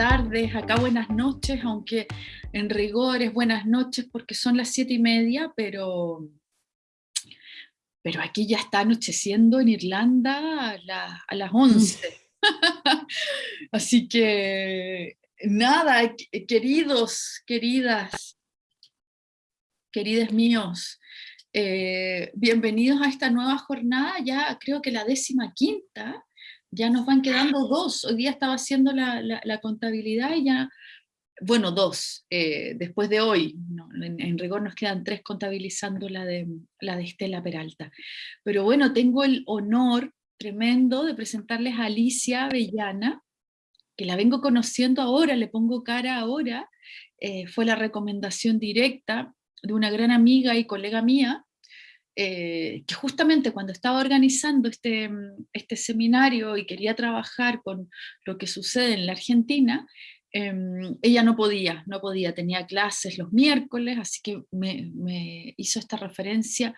tardes, acá buenas noches, aunque en rigor es buenas noches porque son las siete y media, pero, pero aquí ya está anocheciendo en Irlanda a, las once. Así que nada, queridos, queridas, queridos míos, eh, bienvenidos a esta nueva jornada, ya creo que la décima quinta, ya nos van quedando dos. Hoy día estaba haciendo la, contabilidad y ya, bueno, dos, eh, después de hoy, en, rigor nos quedan tres contabilizando la de, la de Estela Peralta. Pero bueno, tengo el honor tremendo de presentarles a Alicia Avellana, que la vengo conociendo ahora, le pongo cara ahora, eh, fue la recomendación directa de una gran amiga y colega mía, eh, que justamente cuando estaba organizando este, mm, este seminario y quería trabajar con lo que sucede en la Argentina, em, ella no podía, no podía, tenía clases los miércoles, así que me, hizo esta referencia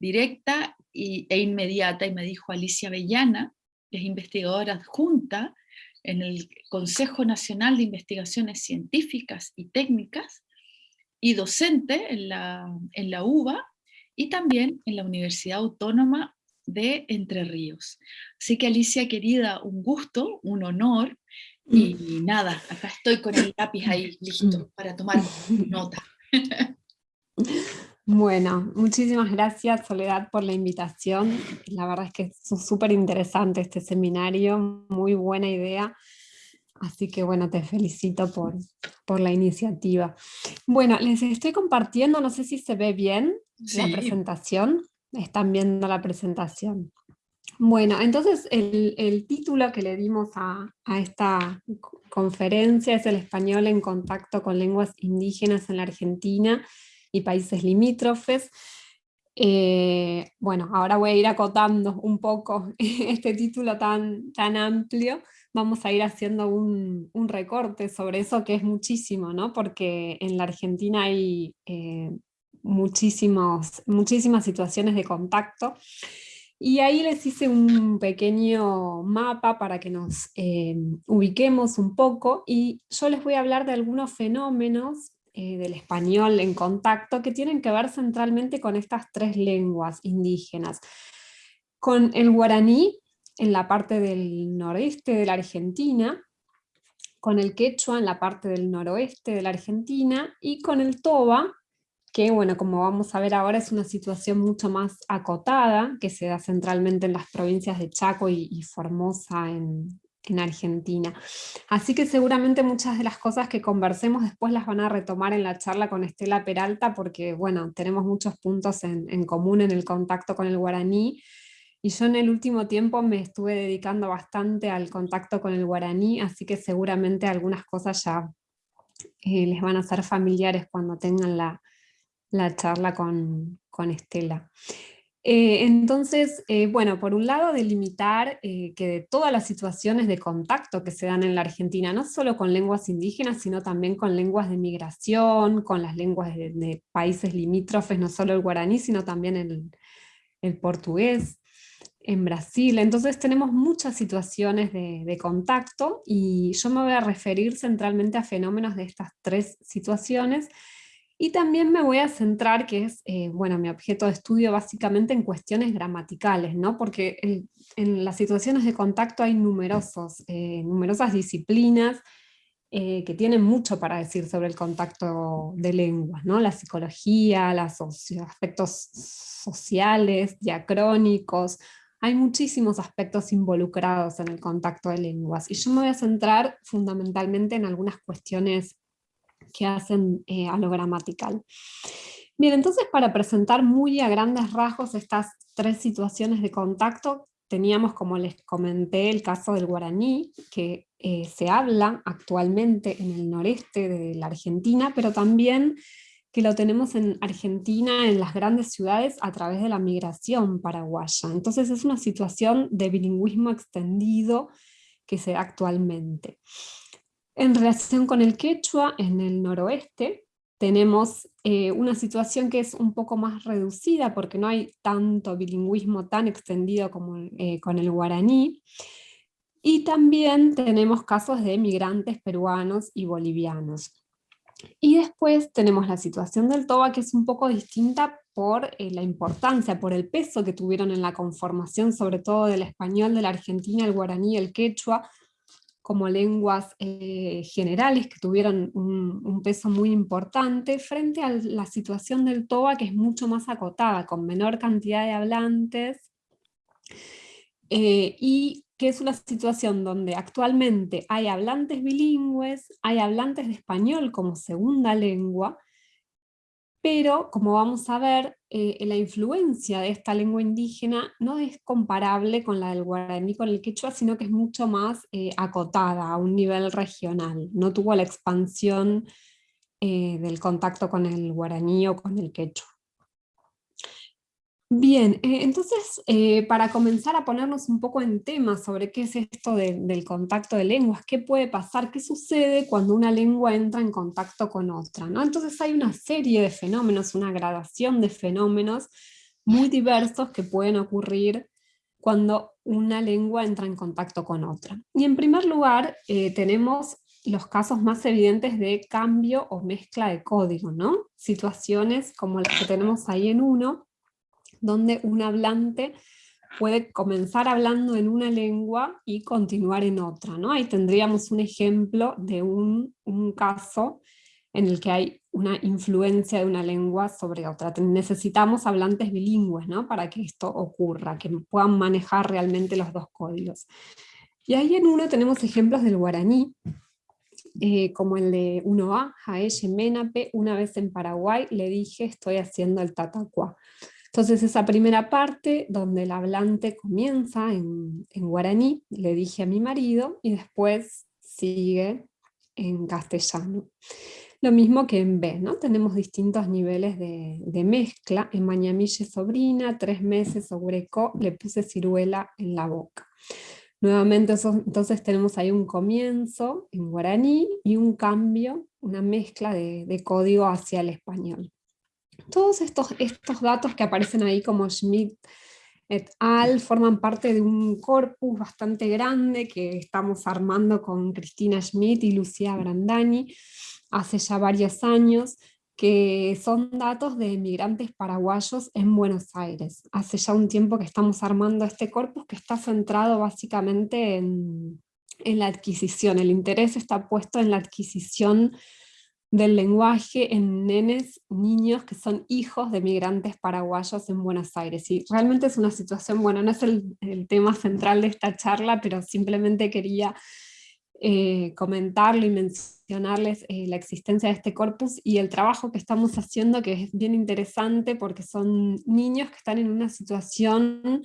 directa e inmediata y me dijo Alicia Avellana, que es investigadora adjunta en el Consejo Nacional de Investigaciones Científicas y Técnicas y docente en la, en la UBA, y también en la Universidad Autónoma de Entre Ríos. Así que Alicia querida, un gusto, un honor, y mm. nada, acá estoy con el lápiz ahí listo mm. para tomar nota. Bueno, muchísimas gracias Soledad por la invitación. La verdad es que es súper interesante este seminario, muy buena idea. Así que bueno, te felicito por, por la iniciativa. Bueno, les estoy compartiendo, no sé si se ve bien la presentación. Están viendo la presentación. Bueno, entonces el, título que le dimos a, esta conferencia es el español en contacto con lenguas indígenas en la Argentina y países limítrofes. Eh, bueno, ahora voy a ir acotando un poco este título tan, tan amplio, vamos a ir haciendo un, recorte sobre eso que es muchísimo, ¿no? porque en la Argentina hay eh, muchísimas situaciones de contacto, y ahí les hice un pequeño mapa para que nos eh, ubiquemos un poco, y yo les voy a hablar de algunos fenómenos eh, del español en contacto que tienen que ver centralmente con estas tres lenguas indígenas. Con el guaraní, en la parte del noreste de la Argentina, con el quechua en la parte del noroeste de la Argentina, y con el toba, que bueno, como vamos a ver ahora es una situación mucho más acotada, que se da centralmente en las provincias de Chaco y, Formosa en, Argentina. Así que seguramente muchas de las cosas que conversemos después las van a retomar en la charla con Estela Peralta, porque bueno, tenemos muchos puntos en, en común en el contacto con el guaraní, y yo en el último tiempo me estuve dedicando bastante al contacto con el guaraní, así que seguramente algunas cosas ya eh, les van a ser familiares cuando tengan la, charla con, Estela. Eh, entonces, eh, bueno, por un lado delimitar que de todas las situaciones de contacto que se dan en la Argentina, no solo con lenguas indígenas, sino también con lenguas de migración, con las lenguas de, países limítrofes, no solo el guaraní, sino también el, el portugués, en Brasil. Entonces tenemos muchas situaciones de, contacto y yo me voy a referir centralmente a fenómenos de estas tres situaciones y también me voy a centrar, que es eh, bueno, mi objeto de estudio básicamente en cuestiones gramaticales, ¿no? porque en, las situaciones de contacto hay numerosos, eh, numerosas disciplinas eh, que tienen mucho para decir sobre el contacto de lenguas, ¿no? la psicología, los aspectos sociales, diacrónicos, hay muchísimos aspectos involucrados en el contacto de lenguas y yo me voy a centrar fundamentalmente en algunas cuestiones que hacen eh, a lo gramatical. Bien, entonces para presentar muy a grandes rasgos estas tres situaciones de contacto, teníamos, como les comenté, el caso del guaraní, que eh, se habla actualmente en el noreste de la Argentina, pero también que lo tenemos en Argentina, en las grandes ciudades, a través de la migración paraguaya. Entonces es una situación de bilingüismo extendido que se da actualmente. En relación con el quechua, en el noroeste, tenemos eh, una situación que es un poco más reducida porque no hay tanto bilingüismo tan extendido como eh, con el guaraní, Y también tenemos casos de migrantes peruanos y bolivianos. Y después tenemos la situación del Toba, que es un poco distinta por eh, la importancia, por el peso que tuvieron en la conformación, sobre todo del español de la Argentina, el guaraní, el quechua, como lenguas eh, generales que tuvieron un, peso muy importante, frente a la situación del Toba, que es mucho más acotada, con menor cantidad de hablantes, eh, y que es una situación donde actualmente hay hablantes bilingües, hay hablantes de español como segunda lengua, pero como vamos a ver, eh, la influencia de esta lengua indígena no es comparable con la del guaraní, con el quechua, sino que es mucho más eh, acotada a un nivel regional, no tuvo la expansión eh, del contacto con el guaraní o con el quechua. Bien, eh, entonces eh, para comenzar a ponernos un poco en tema sobre qué es esto del contacto de lenguas, qué puede pasar, qué sucede cuando una lengua entra en contacto con otra. ¿no? Entonces hay una serie de fenómenos, una gradación de fenómenos muy diversos que pueden ocurrir cuando una lengua entra en contacto con otra. Y en primer lugar eh, tenemos los casos más evidentes de cambio o mezcla de código, ¿no? situaciones como las que tenemos ahí en uno, donde un hablante puede comenzar hablando en una lengua y continuar en otra. ¿no? Ahí tendríamos un ejemplo de un, caso en el que hay una influencia de una lengua sobre otra. Necesitamos hablantes bilingües ¿no? para que esto ocurra, que puedan manejar realmente los dos códigos. Y ahí en uno tenemos ejemplos del guaraní, eh, como el de 1A, Jaeche Menape, una vez en Paraguay le dije estoy haciendo el tatacuá. Entonces esa primera parte donde el hablante comienza en, guaraní, le dije a mi marido, y después sigue en castellano. Lo mismo que en B, ¿no? Tenemos distintos niveles de, mezcla. En Mañamille sobrina, tres meses Ogreco, le puse ciruela en la boca. Nuevamente entonces tenemos ahí un comienzo en guaraní y un cambio, una mezcla de código hacia el español. Todos estos, estos datos que aparecen ahí como Schmidt et al forman parte de un corpus bastante grande que estamos armando con Cristina Schmidt y Lucía Brandani hace ya varios años, que son datos de migrantes paraguayos en Buenos Aires. Hace ya un tiempo que estamos armando este corpus que está centrado básicamente en, en la adquisición. El interés está puesto en la adquisición del lenguaje en nenes, niños que son hijos de migrantes paraguayos en Buenos Aires. Y realmente es una situación, bueno, no es el, tema central de esta charla, pero simplemente quería eh, comentarlo y mencionarles eh, la existencia de este corpus y el trabajo que estamos haciendo, que es bien interesante porque son niños que están en una situación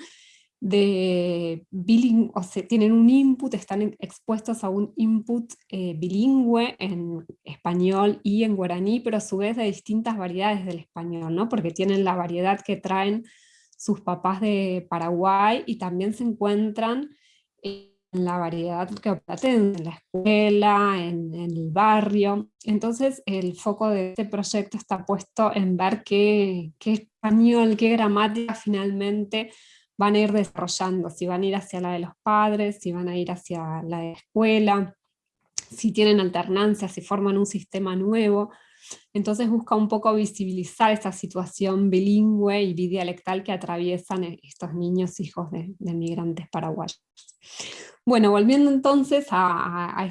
de bilingüe, o sea, tienen un input, están expuestos a un input eh, bilingüe en español y en guaraní, pero a su vez de distintas variedades del español, ¿no? porque tienen la variedad que traen sus papás de Paraguay y también se encuentran en la variedad que aprenden en la escuela, en, en, el barrio. Entonces el foco de este proyecto está puesto en ver qué, qué español, qué gramática finalmente van a ir desarrollando, si van a ir hacia la de los padres, si van a ir hacia la de la escuela, si tienen alternancia, si forman un sistema nuevo. Entonces busca un poco visibilizar esa situación bilingüe y bidialectal que atraviesan e-, estos niños hijos de, migrantes paraguayos. Bueno, volviendo entonces a,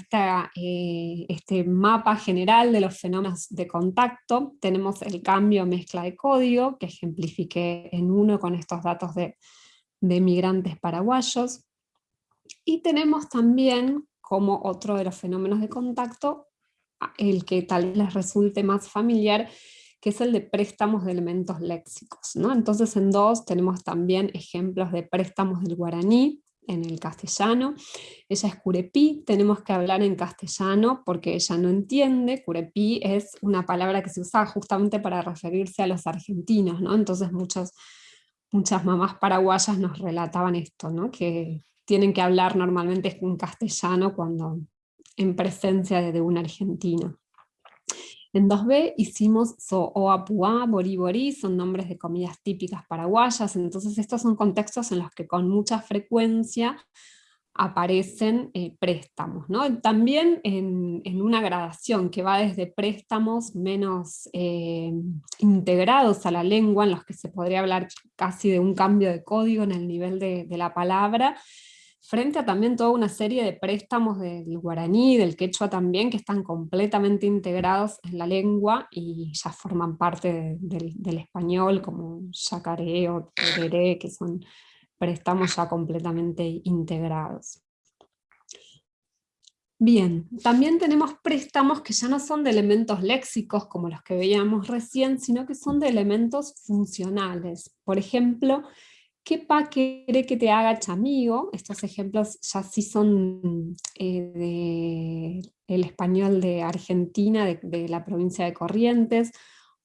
eh, este mapa general de los fenómenos de contacto, tenemos el cambio mezcla de código, que ejemplifiqué en uno con estos datos de, de migrantes paraguayos. Y tenemos también como otro de los fenómenos de contacto, el que tal vez les resulte más familiar, que es el de préstamos de elementos léxicos. ¿no? Entonces en dos tenemos también ejemplos de préstamos del guaraní, en el castellano. Ella es curepí, tenemos que hablar en castellano porque ella no entiende. Curepí es una palabra que se usa justamente para referirse a los argentinos, ¿no? entonces muchos muchas mamás paraguayas nos relataban esto, ¿no? que tienen que hablar normalmente en castellano cuando en presencia de, un argentino. En 2B hicimos So'oapuá, Bori son nombres de comidas típicas paraguayas, entonces estos son contextos en los que con mucha frecuencia aparecen eh, préstamos. ¿no? También en, una gradación que va desde préstamos menos eh, integrados a la lengua, en los que se podría hablar casi de un cambio de código en el nivel de, la palabra, frente a también toda una serie de préstamos del guaraní, del quechua también, que están completamente integrados en la lengua y ya forman parte del, español, como yacaré o tereré, que son préstamos ya completamente integrados. Bien, también tenemos préstamos que ya no son de elementos léxicos como los que veíamos recién, sino que son de elementos funcionales. Por ejemplo, ¿Qué pa quiere que te haga chamigo? Estos ejemplos ya sí son eh, del español de Argentina, de, la provincia de Corrientes.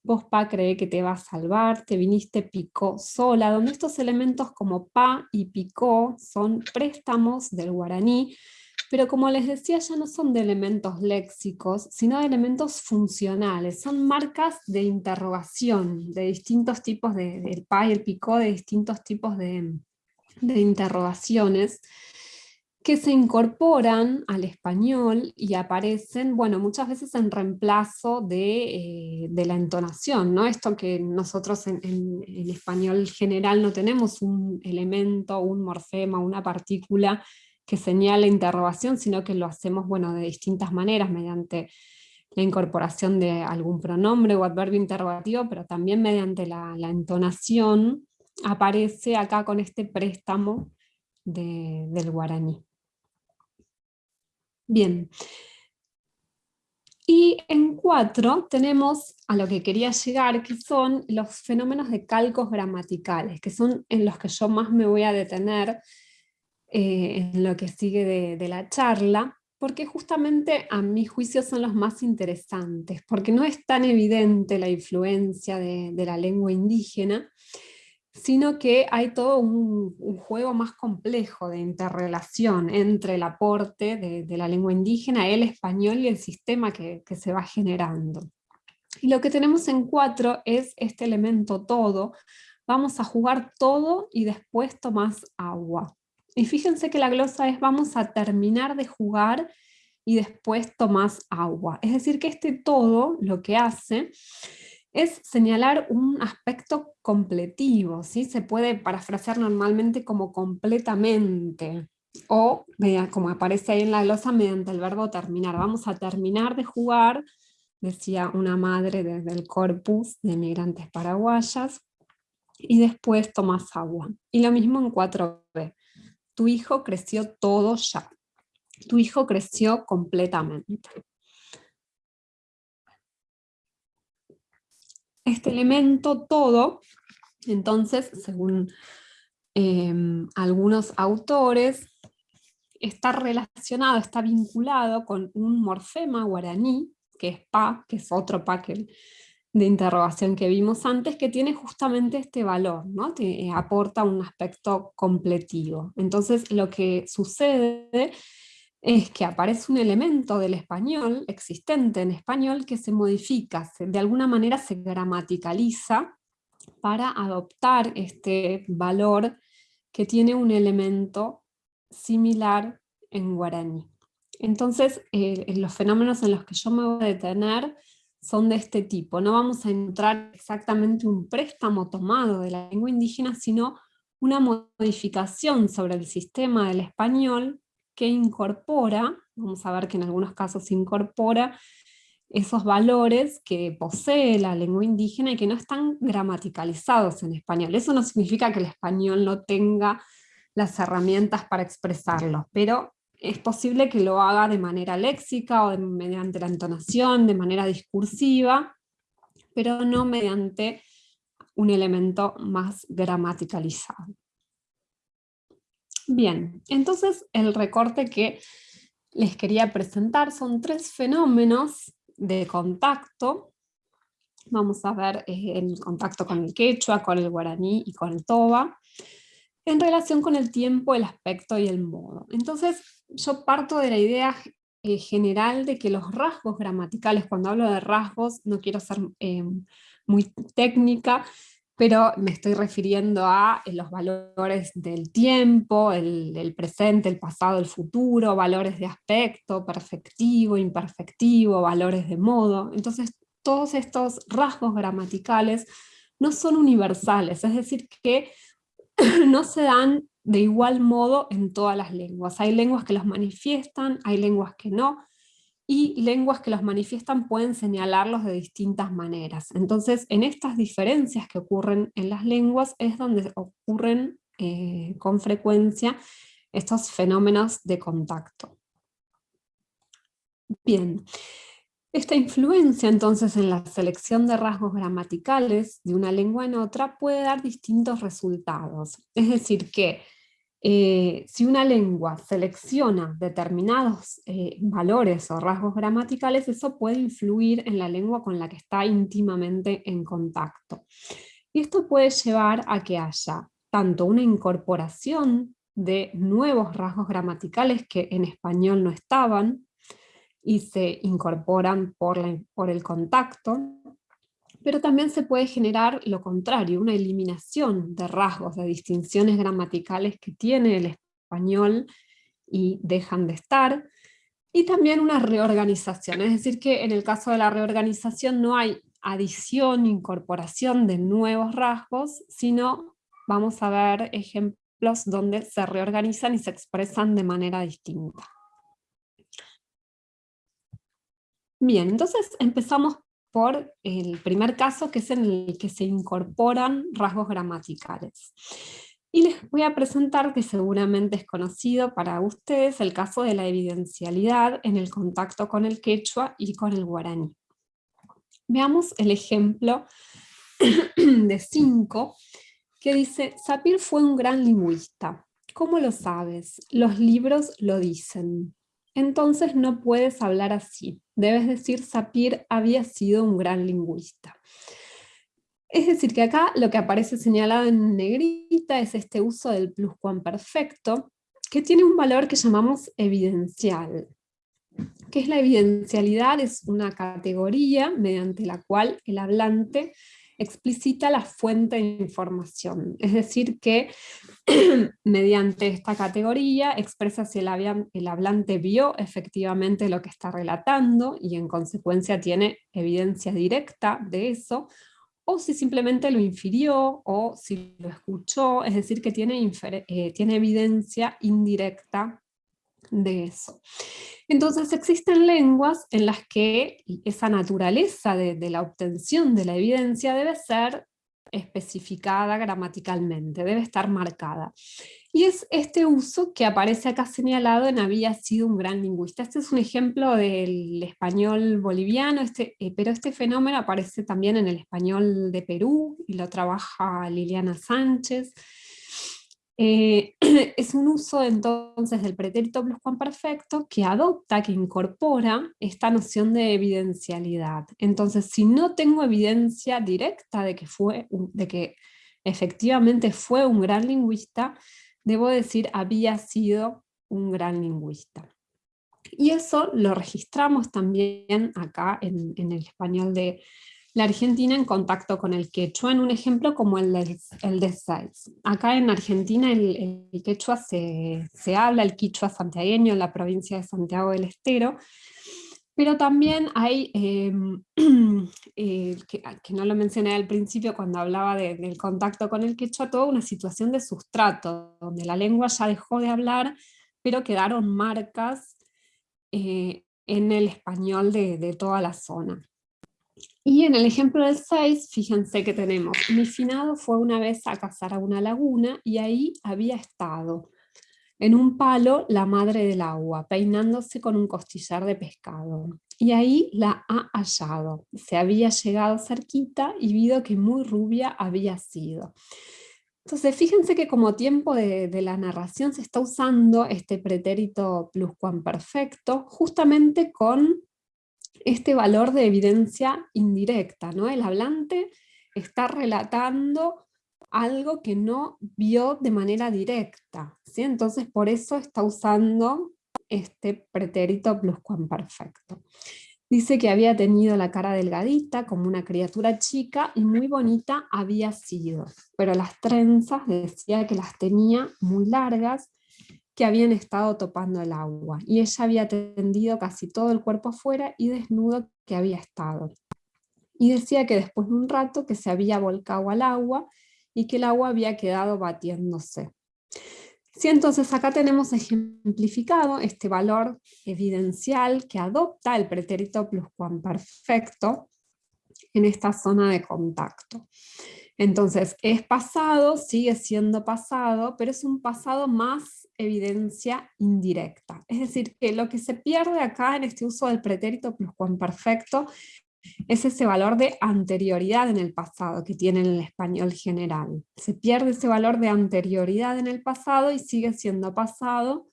Vos pa cree que te va a salvar, te viniste picó sola, donde estos elementos como pa y picó son préstamos del guaraní, pero como les decía, ya no son de elementos léxicos, sino de elementos funcionales, son marcas de interrogación, de distintos tipos, de, del pa y el picó, de distintos tipos de, interrogaciones, que se incorporan al español y aparecen, bueno, muchas veces en reemplazo de, eh, la entonación, ¿no? Esto que nosotros en, en, español general no tenemos un elemento, un morfema, una partícula que señala interrogación, sino que lo hacemos bueno, de distintas maneras, mediante la incorporación de algún pronombre o adverbio interrogativo, pero también mediante la, entonación, aparece acá con este préstamo del guaraní. Bien. Y en cuatro tenemos a lo que quería llegar, que son los fenómenos de calcos gramaticales, que son en los que yo más me voy a detener, eh, en lo que sigue de, la charla, porque justamente a mi juicio son los más interesantes, porque no es tan evidente la influencia de, la lengua indígena, sino que hay todo un, juego más complejo de interrelación entre el aporte de, la lengua indígena, el español y el sistema que, que se va generando. Y lo que tenemos en cuatro es este elemento todo, vamos a jugar todo y después tomás agua. Y fíjense que la glosa es vamos a terminar de jugar y después tomás agua. Es decir, que este todo lo que hace es señalar un aspecto completivo, ¿sí? se puede parafrasear normalmente como completamente, o como aparece ahí en la glosa mediante el verbo terminar. Vamos a terminar de jugar, decía una madre desde el corpus de migrantes paraguayas, y después tomas agua. Y lo mismo en 4b tu hijo creció todo ya. Tu hijo creció completamente. Este elemento todo, entonces, según em, algunos autores, está relacionado, está vinculado con un morfema guaraní, que es pa, que es otro pa que de interrogación que vimos antes, que tiene justamente este valor, ¿no? Eh, aporta un aspecto completivo. Entonces lo que sucede es que aparece un elemento del español, existente en español, que se modifica, de alguna manera se gramaticaliza para adoptar este valor que tiene un elemento similar en guaraní. Entonces, eh, los fenómenos en los que yo me voy a detener son de este tipo. No vamos a encontrar exactamente un préstamo tomado de la lengua indígena, sino una modificación sobre el sistema del español que incorpora, vamos a ver que en algunos casos incorpora, esos valores que posee la lengua indígena y que no están gramaticalizados en español. Eso no significa que el español no tenga las herramientas para expresarlos, pero es posible que lo haga de manera léxica o mediante la entonación, de manera discursiva, pero no mediante un elemento más gramaticalizado. Bien, entonces el recorte que les quería presentar son tres fenómenos de contacto. Vamos a ver eh, el contacto con el quechua, con el guaraní y con el toba, en relación con el tiempo, el aspecto y el modo. Entonces, yo parto de la idea eh, general de que los rasgos gramaticales, cuando hablo de rasgos, no quiero ser eh, muy técnica, pero me estoy refiriendo a eh, los valores del tiempo, el, presente, el pasado, el futuro, valores de aspecto, perfectivo, imperfectivo, valores de modo. Entonces, todos estos rasgos gramaticales no son universales, es decir, que no se dan de igual modo en todas las lenguas. Hay lenguas que los manifiestan, hay lenguas que no, y lenguas que los manifiestan pueden señalarlos de distintas maneras. Entonces, en estas diferencias que ocurren en las lenguas es donde ocurren eh, con frecuencia estos fenómenos de contacto. Bien, esta influencia entonces en la selección de rasgos gramaticales de una lengua en otra puede dar distintos resultados. Es decir que eh, si una lengua selecciona determinados eh, valores o rasgos gramaticales, eso puede influir en la lengua con la que está íntimamente en contacto. Y esto puede llevar a que haya tanto una incorporación de nuevos rasgos gramaticales que en español no estaban y se incorporan por, por el contacto, pero también se puede generar lo contrario, una eliminación de rasgos, de distinciones gramaticales que tiene el español y dejan de estar, y también una reorganización, es decir que en el caso de la reorganización no hay adición, incorporación de nuevos rasgos, sino vamos a ver ejemplos donde se reorganizan y se expresan de manera distinta. Bien, entonces empezamos por el primer caso, que es en el que se incorporan rasgos gramaticales. Y les voy a presentar, que seguramente es conocido para ustedes, el caso de la evidencialidad en el contacto con el quechua y con el guaraní. Veamos el ejemplo de 5, que dice, Sapir fue un gran lingüista. ¿Cómo lo sabes? Los libros lo dicen entonces no puedes hablar así. Debes decir, Sapir había sido un gran lingüista. Es decir, que acá lo que aparece señalado en negrita es este uso del pluscuamperfecto, que tiene un valor que llamamos evidencial. ¿Qué es la evidencialidad? Es una categoría mediante la cual el hablante explicita la fuente de información, es decir que mediante esta categoría expresa si el, hablante vio efectivamente lo que está relatando y en consecuencia tiene evidencia directa de eso, o si simplemente lo infirió o si lo escuchó, es decir que tiene, eh, tiene evidencia indirecta de eso. Entonces existen lenguas en las que esa naturaleza de, la obtención de la evidencia debe ser especificada gramaticalmente, debe estar marcada. Y es este uso que aparece acá señalado en había sido un gran lingüista. Este es un ejemplo del español boliviano, este, eh, pero este fenómeno aparece también en el español de Perú, y lo trabaja Liliana Sánchez, eh, es un uso entonces del pretérito pluscuamperfecto que adopta, que incorpora esta noción de evidencialidad. Entonces, si no tengo evidencia directa de que, fue, de que efectivamente fue un gran lingüista, debo decir había sido un gran lingüista. Y eso lo registramos también acá en, en el español de la Argentina en contacto con el quechua, en un ejemplo como el de, el de Acá en Argentina el, quechua se, habla, el quichua santiagueño en la provincia de Santiago del Estero, pero también hay, em, eh, que, no lo mencioné al principio cuando hablaba del contacto con el quechua, toda una situación de sustrato, donde la lengua ya dejó de hablar, pero quedaron marcas eh, en el español de toda la zona. Y en el ejemplo del 6, fíjense que tenemos, mi finado fue una vez a cazar a una laguna y ahí había estado, en un palo, la madre del agua, peinándose con un costillar de pescado. Y ahí la ha hallado. Se había llegado cerquita y vido que muy rubia había sido. Entonces, fíjense que como tiempo de, de, la narración se está usando este pretérito pluscuamperfecto justamente con este valor de evidencia indirecta, ¿no? El hablante está relatando algo que no vio de manera directa, ¿sí? Entonces por eso está usando este pretérito pluscuamperfecto. Dice que había tenido la cara delgadita, como una criatura chica, y muy bonita había sido. Pero las trenzas decía que las tenía muy largas, que habían estado topando el agua. Y ella había tendido casi todo el cuerpo afuera y desnudo que había estado. Y decía que después de un rato que se había volcado al agua y que el agua había quedado batiéndose. Sí, entonces acá tenemos ejemplificado este valor evidencial que adopta el pretérito pluscuamperfecto en esta zona de contacto. Entonces, es pasado, sigue siendo pasado, pero es un pasado más evidencia indirecta. Es decir, que lo que se pierde acá en este uso del pretérito pluscuamperfecto es ese valor de anterioridad en el pasado que tiene en el español general. Se pierde ese valor de anterioridad en el pasado y sigue siendo pasado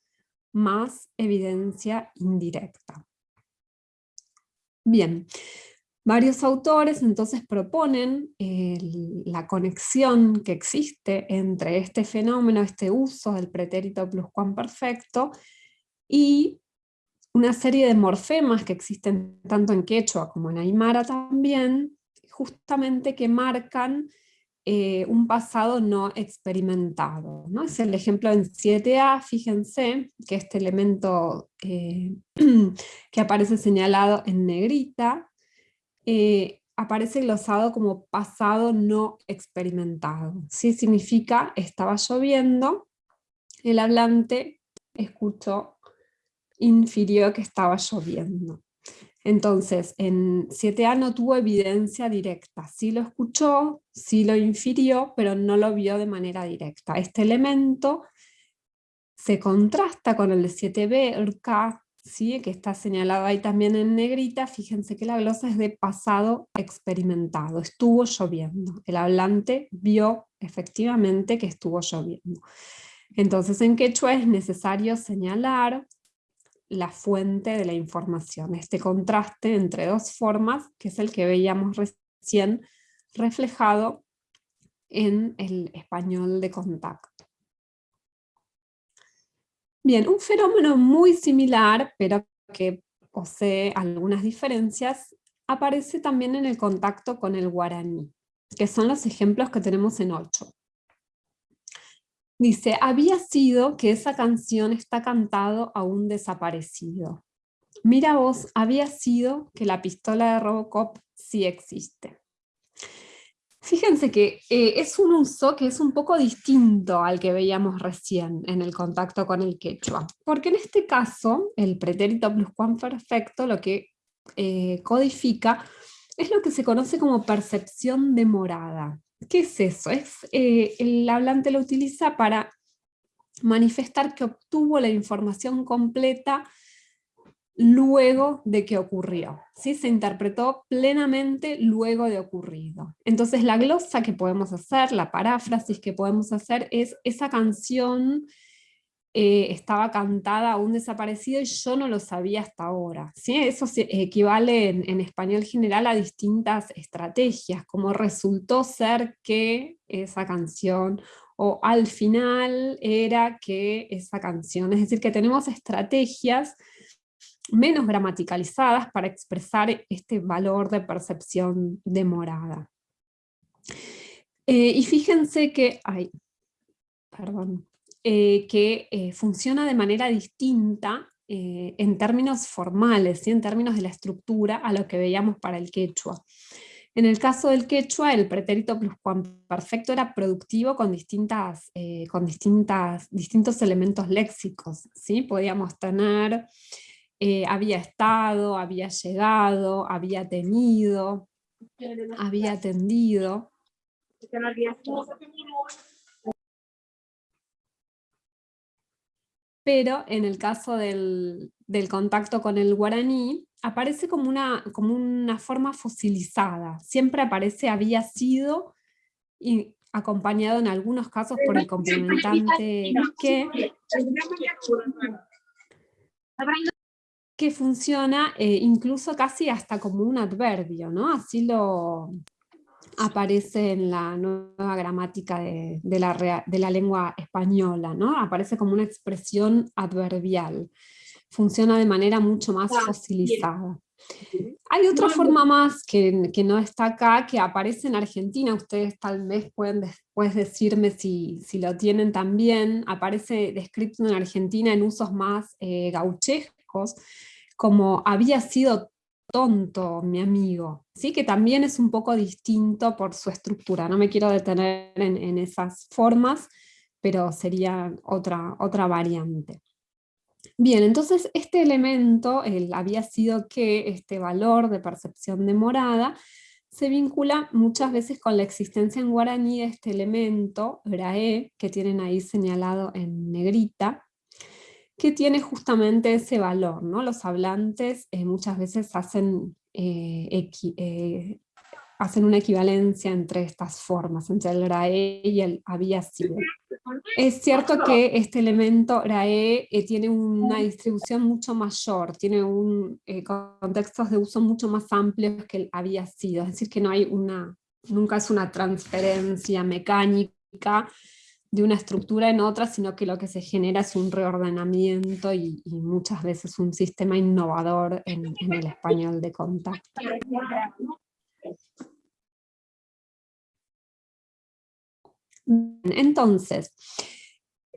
más evidencia indirecta. Bien, varios autores entonces proponen la conexión que existe entre este fenómeno, este uso del pretérito pluscuamperfecto y una serie de morfemas que existen tanto en quechua como en aymara también, justamente que marcan eh, un pasado no experimentado. ¿no? Es el ejemplo en 7a, fíjense que este elemento eh, que aparece señalado en negrita, eh, aparece glosado como pasado no experimentado. ¿sí? Significa estaba lloviendo, el hablante escuchó infirió que estaba lloviendo. Entonces, en 7A no tuvo evidencia directa, sí lo escuchó, sí lo infirió, pero no lo vio de manera directa. Este elemento se contrasta con el de 7B, el K, ¿sí? que está señalado ahí también en negrita, fíjense que la glosa es de pasado experimentado, estuvo lloviendo. El hablante vio efectivamente que estuvo lloviendo. Entonces en quechua es necesario señalar la fuente de la información, este contraste entre dos formas, que es el que veíamos recién reflejado en el español de contacto. Bien, un fenómeno muy similar, pero que posee algunas diferencias, aparece también en el contacto con el guaraní, que son los ejemplos que tenemos en 8. Dice, había sido que esa canción está cantado a un desaparecido. Mira vos, había sido que la pistola de Robocop sí existe. Fíjense que eh, es un uso que es un poco distinto al que veíamos recién en el contacto con el quechua, porque en este caso el pretérito pluscuamperfecto lo que eh, codifica es lo que se conoce como percepción demorada. ¿Qué es eso? Es, eh, el hablante lo utiliza para manifestar que obtuvo la información completa luego de que ocurrió. ¿sí? Se interpretó plenamente luego de ocurrido. Entonces la glosa que podemos hacer, la paráfrasis que podemos hacer es esa canción eh, estaba cantada a un desaparecido y yo no lo sabía hasta ahora. ¿sí? Eso equivale en, español general a distintas estrategias, como resultó ser que esa canción, o al final era que esa canción. Es decir, que tenemos estrategias menos gramaticalizadas para expresar este valor de percepción demorada. Eh, y fíjense que, ay, perdón, eh, que eh, funciona de manera distinta en términos formales, en términos de la estructura, a lo que veíamos para el quechua. En el caso del quechua, el pretérito pluscuamperfecto era productivo con, distintas, con distintas, distintos elementos léxicos. ¿sí? Podíamos tener, había estado, había llegado, había tenido, había atendido pero en el caso del, contacto con el guaraní, aparece como una, como una forma fosilizada. Siempre aparece había sido, y acompañado en algunos casos por el complementante que, que funciona eh, incluso casi hasta como un adverbio, ¿no? Así lo, aparece en la nueva gramática de, la, de, la, lengua española, ¿no? aparece como una expresión adverbial, funciona de manera mucho más fosilizada. Hay otra forma más que, no está acá, que aparece en Argentina, ustedes tal vez pueden después decirme si, lo tienen también, aparece descrito en Argentina en usos más eh, como había sido tonto mi amigo, ¿sí? que también es un poco distinto por su estructura, no me quiero detener en, esas formas, pero sería otra, otra variante. Bien, entonces este elemento, el había sido que este valor de percepción de morada, se vincula muchas veces con la existencia en guaraní de este elemento, grae, que tienen ahí señalado en negrita, que tiene justamente ese valor. ¿no? Los hablantes eh, muchas veces hacen, eh, eh, hacen una equivalencia entre estas formas, entre el rae y el había sido. Es cierto que este elemento rae tiene una distribución mucho mayor, tiene un, contextos de uso mucho más amplios que el había sido, es decir que no hay una, nunca es una transferencia mecánica de una estructura en otra, sino que lo que se genera es un reordenamiento y, muchas veces un sistema innovador en, en el español de contacto. Entonces,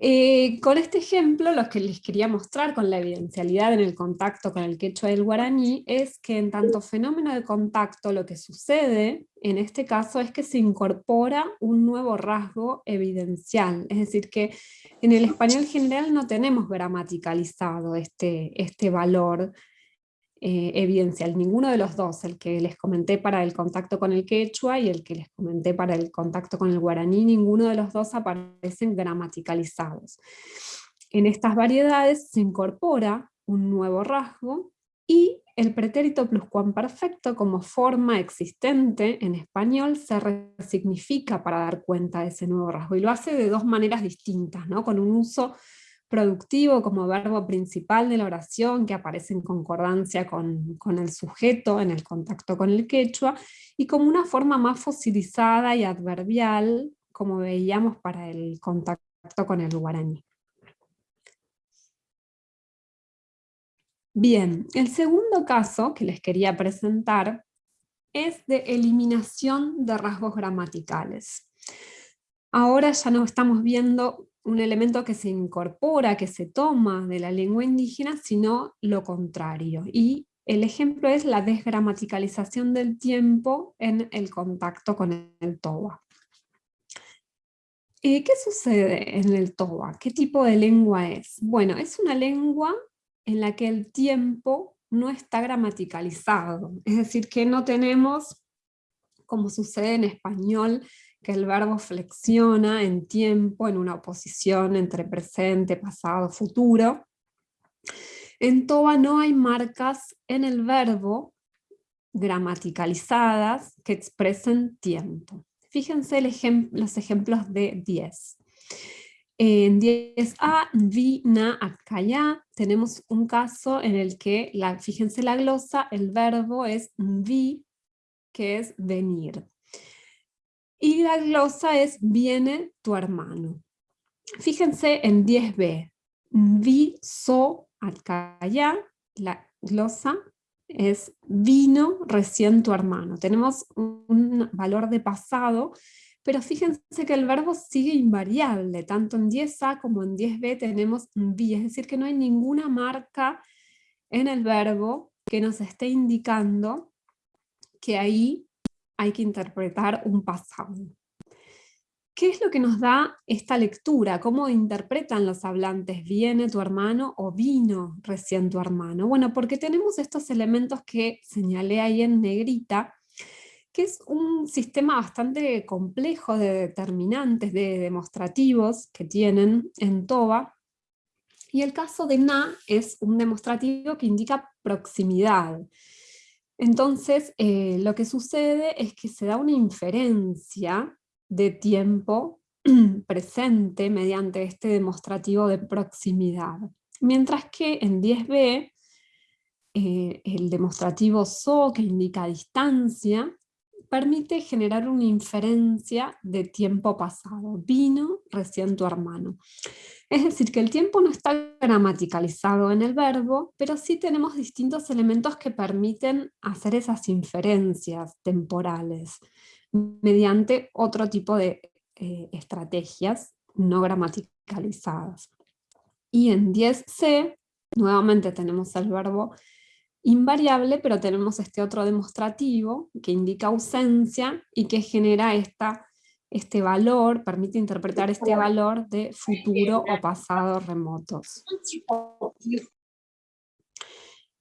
eh, con este ejemplo, lo que les quería mostrar con la evidencialidad en el contacto con el quechua del guaraní es que en tanto fenómeno de contacto lo que sucede en este caso es que se incorpora un nuevo rasgo evidencial, es decir que en el español general no tenemos gramaticalizado este, este valor eh, evidencial, ninguno de los dos, el que les comenté para el contacto con el quechua y el que les comenté para el contacto con el guaraní, ninguno de los dos aparecen gramaticalizados. En estas variedades se incorpora un nuevo rasgo y el pretérito pluscuamperfecto como forma existente en español se resignifica para dar cuenta de ese nuevo rasgo y lo hace de dos maneras distintas, ¿no? con un uso productivo como verbo principal de la oración que aparece en concordancia con, el sujeto en el contacto con el quechua, y como una forma más fosilizada y adverbial, como veíamos para el contacto con el guaraní. Bien, el segundo caso que les quería presentar es de eliminación de rasgos gramaticales. Ahora ya no estamos viendo un elemento que se incorpora, que se toma de la lengua indígena, sino lo contrario. Y el ejemplo es la desgramaticalización del tiempo en el contacto con el toba. Eh, ¿Qué sucede en el toba? ¿Qué tipo de lengua es? Bueno, es una lengua en la que el tiempo no está gramaticalizado, es decir, que no tenemos, como sucede en español, que el verbo flexiona en tiempo, en una oposición entre presente, pasado, futuro. En Toba no hay marcas en el verbo gramaticalizadas que expresen tiempo. Fíjense los ejemplos de 10. En 10a, vi, na, acá, tenemos un caso en el que, la, fíjense la glosa, el verbo es vi, que es venir. Y la glosa es viene tu hermano. Fíjense en 10b. Vi, so, ya. La glosa es vino recién tu hermano. Tenemos un valor de pasado, pero fíjense que el verbo sigue invariable. Tanto en 10a como en 10b tenemos vi. Es decir, que no hay ninguna marca en el verbo que nos esté indicando que ahí hay que interpretar un pasado. ¿Qué es lo que nos da esta lectura? ¿Cómo interpretan los hablantes? ¿Viene tu hermano o vino recién tu hermano? Bueno, porque tenemos estos elementos que señalé ahí en negrita, que es un sistema bastante complejo de determinantes, de demostrativos que tienen en TOBA, y el caso de na es un demostrativo que indica proximidad. Entonces, eh, lo que sucede es que se da una inferencia de tiempo presente mediante este demostrativo de proximidad. Mientras que en 10b, eh, el demostrativo so, que indica distancia, permite generar una inferencia de tiempo pasado. Vino recién tu hermano. Es decir, que el tiempo no está gramaticalizado en el verbo, pero sí tenemos distintos elementos que permiten hacer esas inferencias temporales mediante otro tipo de eh, estrategias no gramaticalizadas. Y en 10c, nuevamente tenemos el verbo invariable, pero tenemos este otro demostrativo que indica ausencia y que genera esta este valor, permite interpretar este valor de futuro o pasado remotos.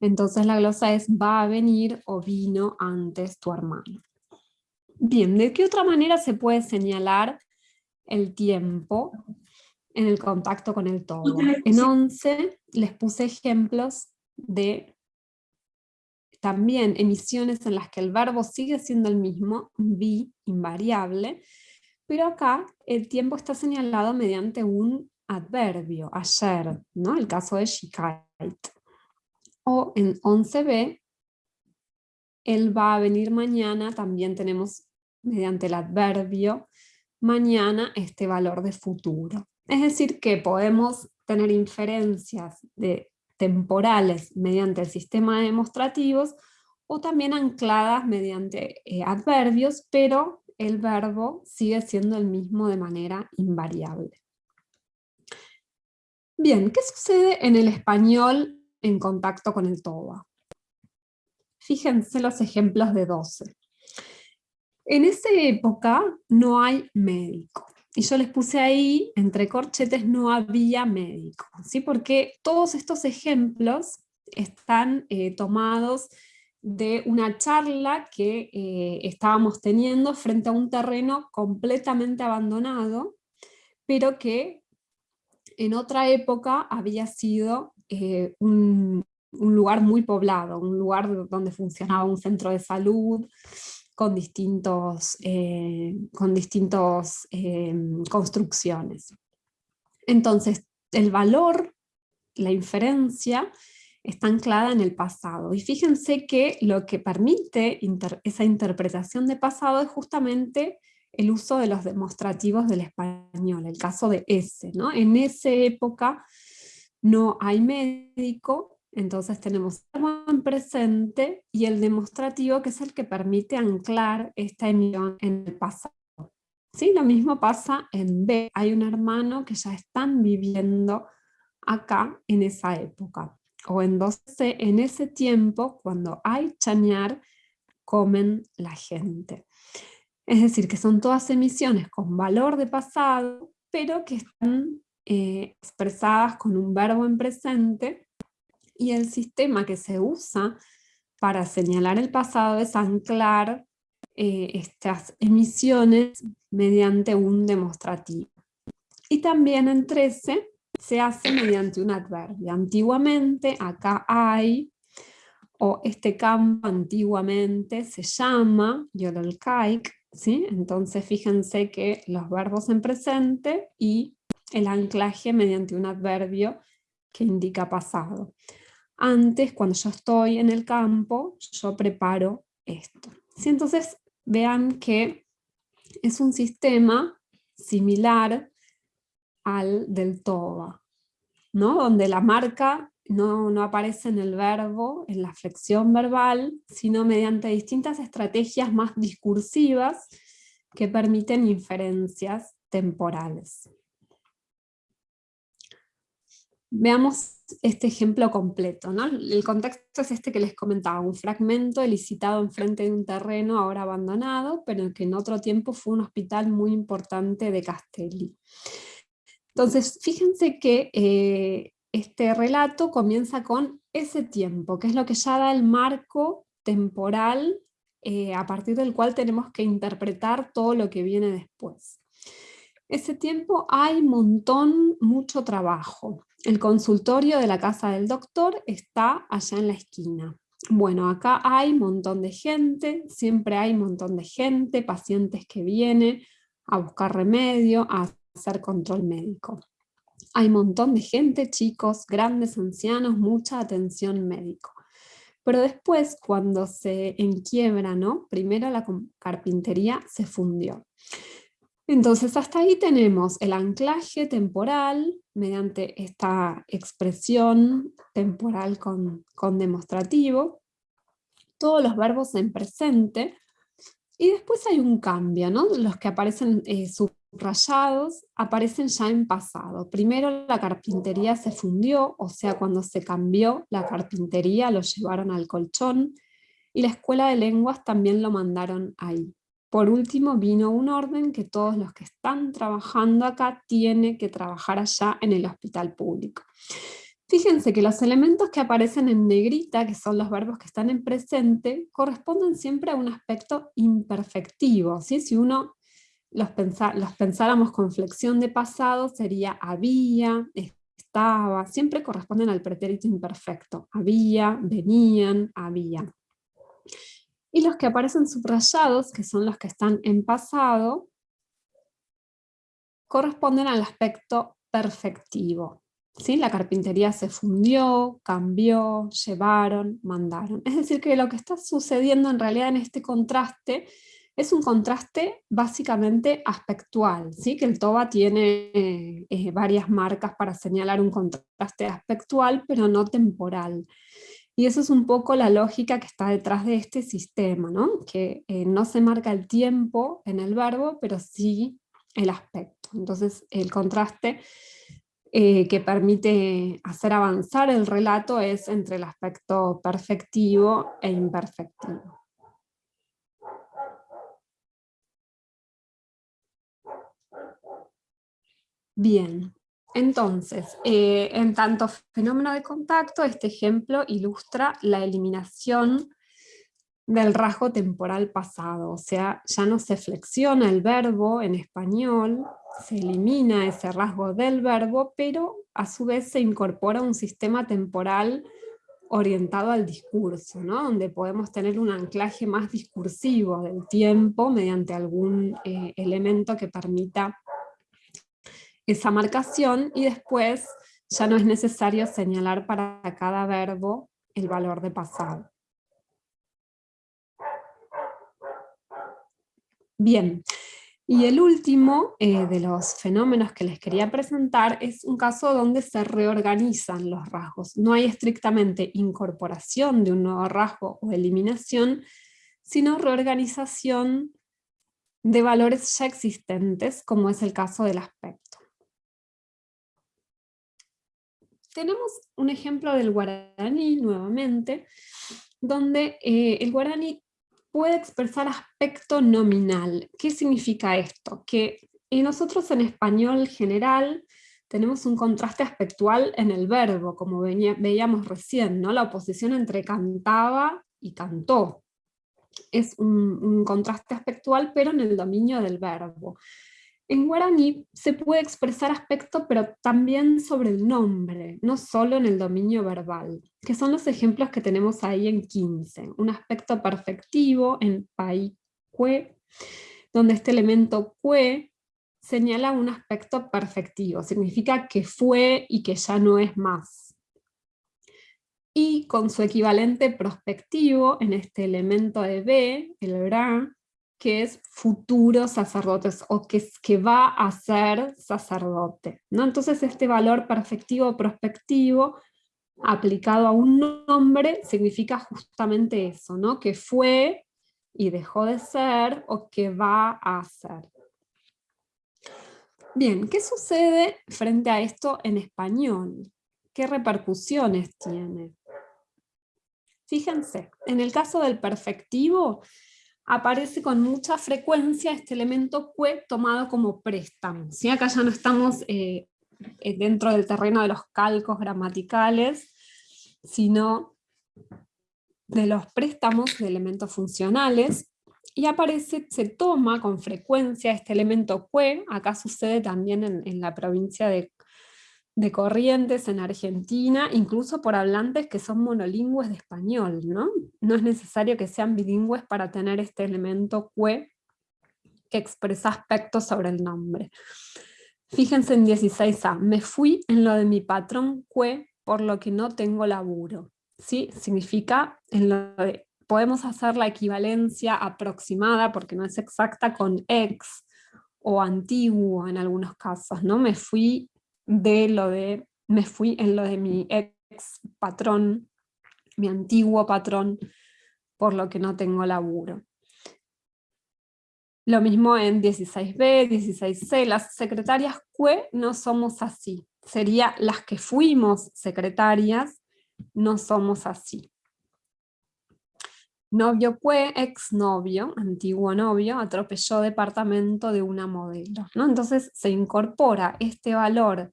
Entonces la glosa es va a venir o vino antes tu hermano. Bien, ¿de qué otra manera se puede señalar el tiempo en el contacto con el todo? En 11 les puse ejemplos de también emisiones en las que el verbo sigue siendo el mismo, vi, invariable, pero acá el tiempo está señalado mediante un adverbio, ayer, ¿no? el caso de shikait. O en 11b, él va a venir mañana, también tenemos mediante el adverbio mañana este valor de futuro. Es decir que podemos tener inferencias de temporales mediante el sistema de demostrativos o también ancladas mediante eh, adverbios, pero el verbo sigue siendo el mismo de manera invariable. Bien, ¿qué sucede en el español en contacto con el TOBA? Fíjense los ejemplos de 12. En esa época no hay médico. Y yo les puse ahí, entre corchetes, no había médico. ¿sí? Porque todos estos ejemplos están eh, tomados de una charla que eh, estábamos teniendo frente a un terreno completamente abandonado, pero que en otra época había sido eh, un, lugar muy poblado, un lugar donde funcionaba un centro de salud, con distintos, eh, con distintos construcciones. Entonces, el valor, la inferencia, está anclada en el pasado. Y fíjense que lo que permite esa interpretación de pasado es justamente el uso de los demostrativos del español, el caso de ese. ¿no? En esa época no hay médico, entonces tenemos en presente y el demostrativo que es el que permite anclar esta emisión en el pasado. ¿Sí? Lo mismo pasa en B, hay un hermano que ya están viviendo acá en esa época o en 12, en ese tiempo, cuando hay chañar, comen la gente. Es decir, que son todas emisiones con valor de pasado, pero que están eh, expresadas con un verbo en presente, y el sistema que se usa para señalar el pasado es anclar eh, estas emisiones mediante un demostrativo. Y también en 13 se hace mediante un adverbio. Antiguamente, acá hay, o este campo antiguamente se llama Yololkaik, ¿sí? Entonces fíjense que los verbos en presente y el anclaje mediante un adverbio que indica pasado. Antes, cuando yo estoy en el campo, yo preparo esto. ¿Sí? Entonces, vean que es un sistema similar del toba, ¿no? donde la marca no, no, aparece en el verbo, en la flexión verbal, sino mediante distintas estrategias más discursivas que permiten inferencias temporales. Veamos este ejemplo completo. ¿no? El contexto es este que les comentaba, un fragmento elicitado enfrente de un terreno ahora abandonado, pero que en otro tiempo fue un hospital muy importante de Castelli. Entonces, fíjense que eh, este relato comienza con ese tiempo, que es lo que ya da el marco temporal eh, a partir del cual tenemos que interpretar todo lo que viene después. Ese tiempo hay montón, mucho trabajo. El consultorio de la casa del doctor está allá en la esquina. Bueno, acá hay montón de gente, siempre hay montón de gente, pacientes que vienen a buscar remedio, a hacer control médico. Hay un montón de gente, chicos, grandes, ancianos, mucha atención médico. Pero después, cuando se enquiebra, ¿no? primero la carpintería se fundió. Entonces hasta ahí tenemos el anclaje temporal mediante esta expresión temporal con, demostrativo, todos los verbos en presente, y después hay un cambio, ¿no? Los que aparecen eh, subrayados aparecen ya en pasado. Primero la carpintería se fundió, o sea, cuando se cambió la carpintería lo llevaron al colchón, y la escuela de lenguas también lo mandaron ahí. Por último, vino un orden que todos los que están trabajando acá tienen que trabajar allá en el hospital público. Fíjense que los elementos que aparecen en negrita, que son los verbos que están en presente, corresponden siempre a un aspecto imperfectivo. Si uno los, pensáramos con flexión de pasado, sería había, estaba, siempre corresponden al pretérito imperfecto. Había, venían, había. Y los que aparecen subrayados, que son los que están en pasado, corresponden al aspecto perfectivo. ¿Sí? La carpintería se fundió, cambió, llevaron, mandaron. Es decir, que lo que está sucediendo en realidad en este contraste es un contraste básicamente aspectual, ¿sí? que el TOBA tiene eh, varias marcas para señalar un contraste aspectual, pero no temporal. Y eso es un poco la lógica que está detrás de este sistema, ¿no? que eh, no se marca el tiempo en el verbo, pero sí el aspecto. Entonces el contraste eh, que permite hacer avanzar el relato es entre el aspecto perfectivo e imperfectivo. Bien, entonces, eh, en tanto fenómeno de contacto, este ejemplo ilustra la eliminación del rasgo temporal pasado, o sea, ya no se flexiona el verbo en español, se elimina ese rasgo del verbo, pero a su vez se incorpora un sistema temporal orientado al discurso, ¿no? donde podemos tener un anclaje más discursivo del tiempo mediante algún eh, elemento que permita esa marcación y después ya no es necesario señalar para cada verbo el valor de pasado. Bien, y el último eh, de los fenómenos que les quería presentar es un caso donde se reorganizan los rasgos. No hay estrictamente incorporación de un nuevo rasgo o eliminación, sino reorganización de valores ya existentes, como es el caso del aspecto. Tenemos un ejemplo del guaraní nuevamente, donde eh, el guaraní puede expresar aspecto nominal. ¿Qué significa esto? Que nosotros en español general tenemos un contraste aspectual en el verbo, como veíamos recién, ¿no? la oposición entre cantaba y cantó. Es un contraste aspectual, pero en el dominio del verbo. En guaraní se puede expresar aspecto, pero también sobre el nombre, no solo en el dominio verbal, que son los ejemplos que tenemos ahí en 15. Un aspecto perfectivo en pai cue, donde este elemento cue señala un aspecto perfectivo, significa que fue y que ya no es más. Y con su equivalente prospectivo en este elemento de B, el bra, que es futuro sacerdote o que, que va a ser sacerdote. ¿no? Entonces este valor perfectivo prospectivo aplicado a un nombre significa justamente eso, ¿no? que fue y dejó de ser o que va a ser. Bien, ¿qué sucede frente a esto en español? ¿Qué repercusiones tiene? Fíjense, en el caso del perfectivo, aparece con mucha frecuencia este elemento que tomado como préstamo. ¿sí? Acá ya no estamos eh, eh, dentro del terreno de los calcos gramaticales, sino de los préstamos de elementos funcionales, y aparece, se toma con frecuencia este elemento que, acá sucede también en, en la provincia de de corrientes en Argentina, incluso por hablantes que son monolingües de español, ¿no? No es necesario que sean bilingües para tener este elemento que, expresa aspectos sobre el nombre. Fíjense en 16a, me fui en lo de mi patrón que, por lo que no tengo laburo. ¿Sí? Significa, en lo podemos hacer la equivalencia aproximada, porque no es exacta, con ex, o antiguo en algunos casos, ¿no? Me fui de lo de, me fui en lo de mi ex patrón, mi antiguo patrón, por lo que no tengo laburo. Lo mismo en 16b, 16c, las secretarias QE no somos así. Sería las que fuimos secretarias, no somos así. Novio QE, exnovio, antiguo novio, atropelló departamento de una modelo. ¿no? Entonces se incorpora este valor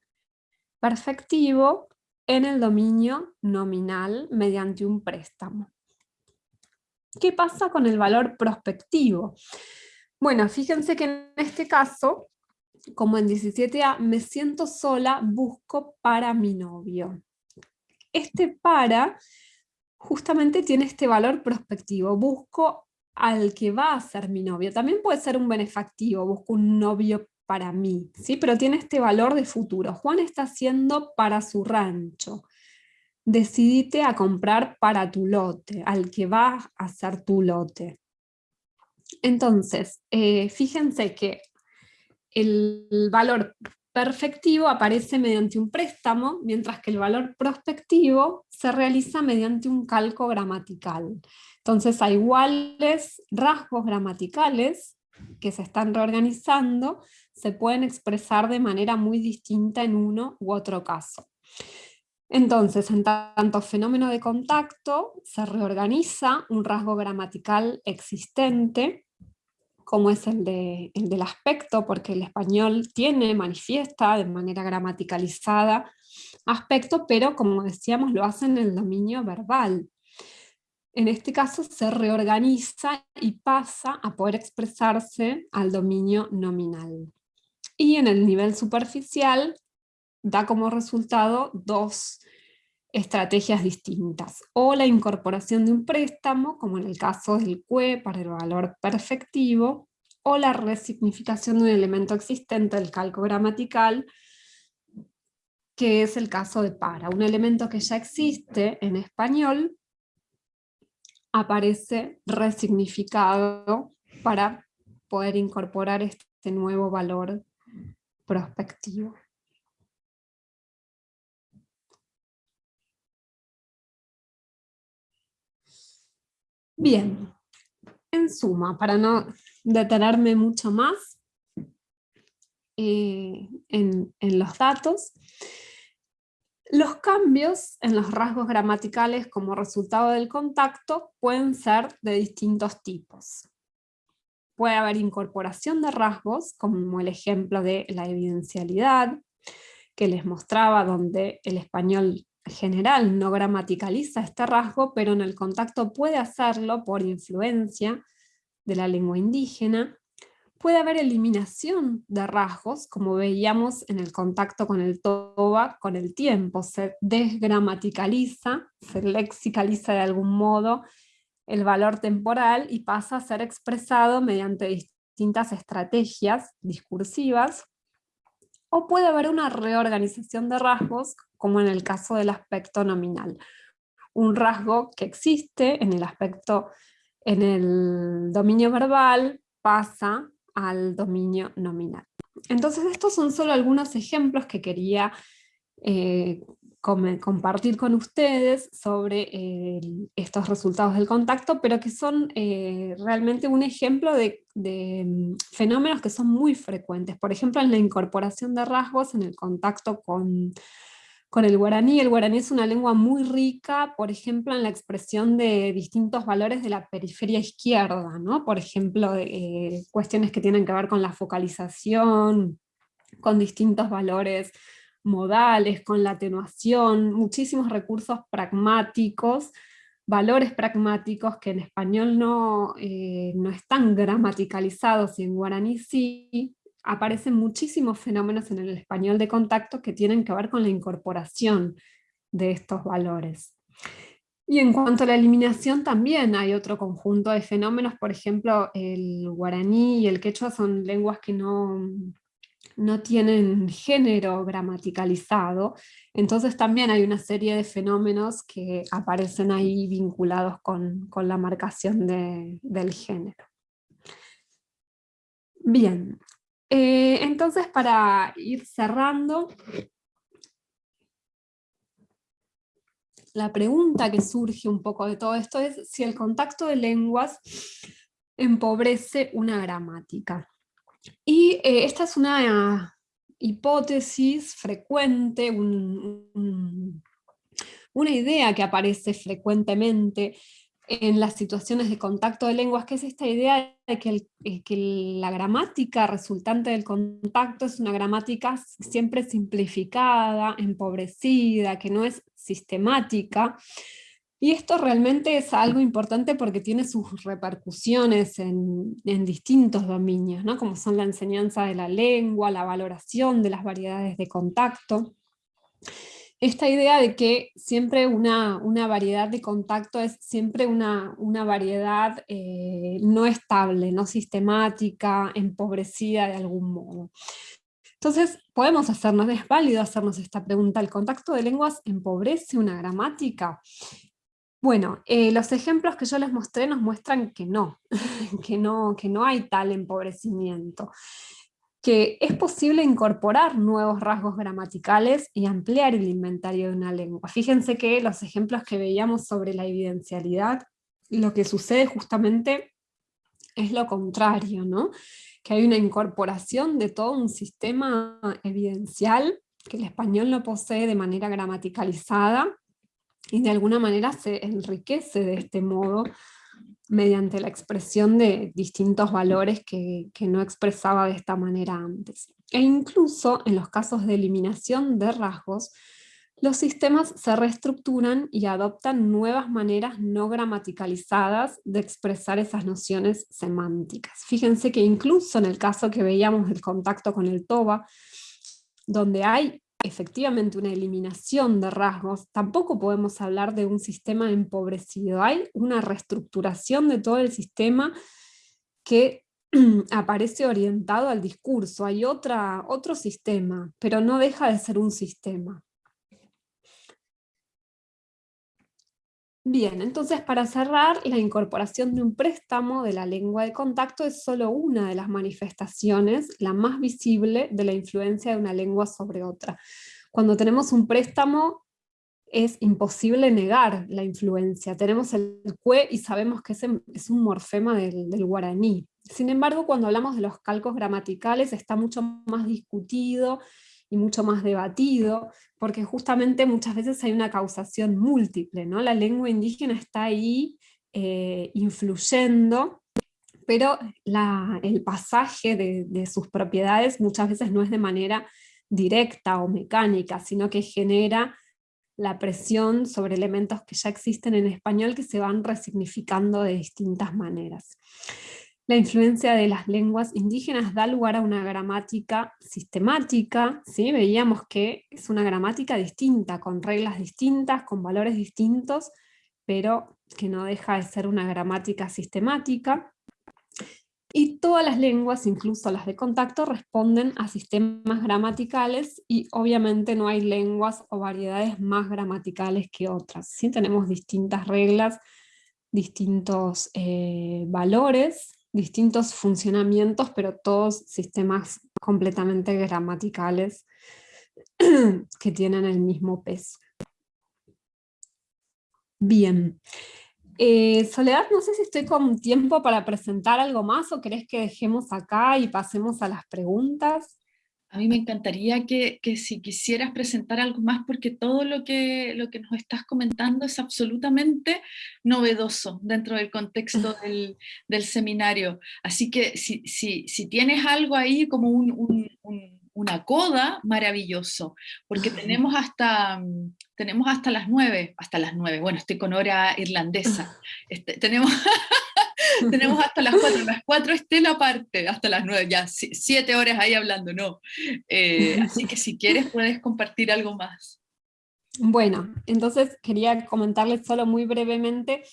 perfectivo en el dominio nominal mediante un préstamo. ¿Qué pasa con el valor prospectivo? Bueno, fíjense que en este caso, como en 17A, me siento sola, busco para mi novio. Este para justamente tiene este valor prospectivo, busco al que va a ser mi novio. También puede ser un benefactivo, busco un novio para mí, ¿sí? pero tiene este valor de futuro. Juan está haciendo para su rancho. Decidite a comprar para tu lote, al que va a ser tu lote. Entonces, eh, fíjense que el valor perfectivo aparece mediante un préstamo, mientras que el valor prospectivo se realiza mediante un calco gramatical. Entonces, a iguales rasgos gramaticales que se están reorganizando, se pueden expresar de manera muy distinta en uno u otro caso. Entonces, en tanto fenómeno de contacto, se reorganiza un rasgo gramatical existente, como es el, del aspecto, porque el español tiene, manifiesta de manera gramaticalizada aspecto, pero como decíamos, lo hace en el dominio verbal. En este caso se reorganiza y pasa a poder expresarse al dominio nominal. Y en el nivel superficial da como resultado dos estrategias distintas, o la incorporación de un préstamo, como en el caso del CUE para el valor perfectivo, o la resignificación de un elemento existente del calco gramatical, que es el caso de para. Un elemento que ya existe en español aparece resignificado para poder incorporar este nuevo valor prospectivo. Bien, en suma, para no detenerme mucho más eh, en, en los datos, los cambios en los rasgos gramaticales como resultado del contacto pueden ser de distintos tipos. Puede haber incorporación de rasgos, como el ejemplo de la evidencialidad, que les mostraba donde el español general no gramaticaliza este rasgo, pero en el contacto puede hacerlo por influencia de la lengua indígena. Puede haber eliminación de rasgos, como veíamos en el contacto con el toba con el tiempo. Se desgramaticaliza, se lexicaliza de algún modo el valor temporal y pasa a ser expresado mediante distintas estrategias discursivas o puede haber una reorganización de rasgos, como en el caso del aspecto nominal. Un rasgo que existe en el aspecto, en el dominio verbal, pasa al dominio nominal. Entonces estos son solo algunos ejemplos que quería eh, compartir con ustedes sobre eh, estos resultados del contacto, pero que son eh, realmente un ejemplo de, mm, fenómenos que son muy frecuentes. Por ejemplo, en la incorporación de rasgos en el contacto con, con el guaraní. El guaraní es una lengua muy rica, por ejemplo, en la expresión de distintos valores de la periferia izquierda, ¿no? Por ejemplo, eh, cuestiones que tienen que ver con la focalización, con distintos valores modales, con la atenuación, muchísimos recursos pragmáticos, valores pragmáticos que en español no, eh, no están gramaticalizados y en guaraní sí, aparecen muchísimos fenómenos en el español de contacto que tienen que ver con la incorporación de estos valores. Y en cuanto a la eliminación también hay otro conjunto de fenómenos, por ejemplo el guaraní y el quechua son lenguas que no, no tienen género gramaticalizado, entonces también hay una serie de fenómenos que aparecen ahí vinculados con, la marcación del género. Bien, Eh, entonces, para ir cerrando, la pregunta que surge un poco de todo esto es si el contacto de lenguas empobrece una gramática. Y eh, esta es una hipótesis frecuente, una idea que aparece frecuentemente en las situaciones de contacto de lenguas, que es esta idea de que, que, la gramática resultante del contacto es una gramática siempre simplificada, empobrecida, que no es sistemática, y esto realmente es algo importante porque tiene sus repercusiones en, distintos dominios, ¿no? como son la enseñanza de la lengua, la valoración de las variedades de contacto esta idea de que siempre una, variedad de contacto es siempre una, variedad eh, no estable, no sistemática, empobrecida de algún modo. Entonces, podemos hacernos, es válido hacernos esta pregunta, ¿el contacto de lenguas empobrece una gramática? Bueno, eh, los ejemplos que yo les mostré nos muestran que no, que no, que no hay tal empobrecimiento que es posible incorporar nuevos rasgos gramaticales y ampliar el inventario de una lengua. Fíjense que los ejemplos que veíamos sobre la evidencialidad, lo que sucede justamente es lo contrario, ¿no? que hay una incorporación de todo un sistema evidencial que el español no posee de manera gramaticalizada y de alguna manera se enriquece de este modo mediante la expresión de distintos valores que, no expresaba de esta manera antes. E incluso en los casos de eliminación de rasgos, los sistemas se reestructuran y adoptan nuevas maneras no gramaticalizadas de expresar esas nociones semánticas. Fíjense que incluso en el caso que veíamos del contacto con el TOBA, donde hay efectivamente una eliminación de rasgos, tampoco podemos hablar de un sistema empobrecido. Hay una reestructuración de todo el sistema que aparece orientado al discurso. Hay otra, otro sistema, pero no deja de ser un sistema. Bien, entonces para cerrar, la incorporación de un préstamo de la lengua de contacto es solo una de las manifestaciones, la más visible, de la influencia de una lengua sobre otra. Cuando tenemos un préstamo, es imposible negar la influencia. Tenemos el cue y sabemos que es un morfema del, del guaraní. Sin embargo, cuando hablamos de los calcos gramaticales está mucho más discutido y mucho más debatido, porque justamente muchas veces hay una causación múltiple, ¿no? La lengua indígena está ahí eh, influyendo, pero el pasaje de, de sus propiedades muchas veces no es de manera directa o mecánica, sino que genera la presión sobre elementos que ya existen en español que se van resignificando de distintas maneras. La influencia de las lenguas indígenas da lugar a una gramática sistemática, ¿sí? veíamos que es una gramática distinta, con reglas distintas, con valores distintos, pero que no deja de ser una gramática sistemática. Y todas las lenguas, incluso las de contacto, responden a sistemas gramaticales y obviamente no hay lenguas o variedades más gramaticales que otras. ¿sí? Tenemos distintas reglas, distintos eh, valores, distintos funcionamientos, pero todos sistemas completamente gramaticales que tienen el mismo peso. Bien. Eh, Soledad, no sé si estoy con tiempo para presentar algo más o querés que dejemos acá y pasemos a las preguntas. A mí me encantaría que, si quisieras presentar algo más, porque todo lo que, lo que nos estás comentando es absolutamente novedoso dentro del contexto del, seminario. Así que si, si, tienes algo ahí como una coda, maravilloso, porque tenemos hasta, tenemos hasta las nueve, hasta las nueve, bueno, estoy con hora irlandesa, este, tenemos... tenemos hasta las cuatro, las cuatro Estela aparte, hasta las nueve, ya siete horas ahí hablando, no. Eh, así que si quieres puedes compartir algo más. Bueno, entonces quería comentarles solo muy brevemente,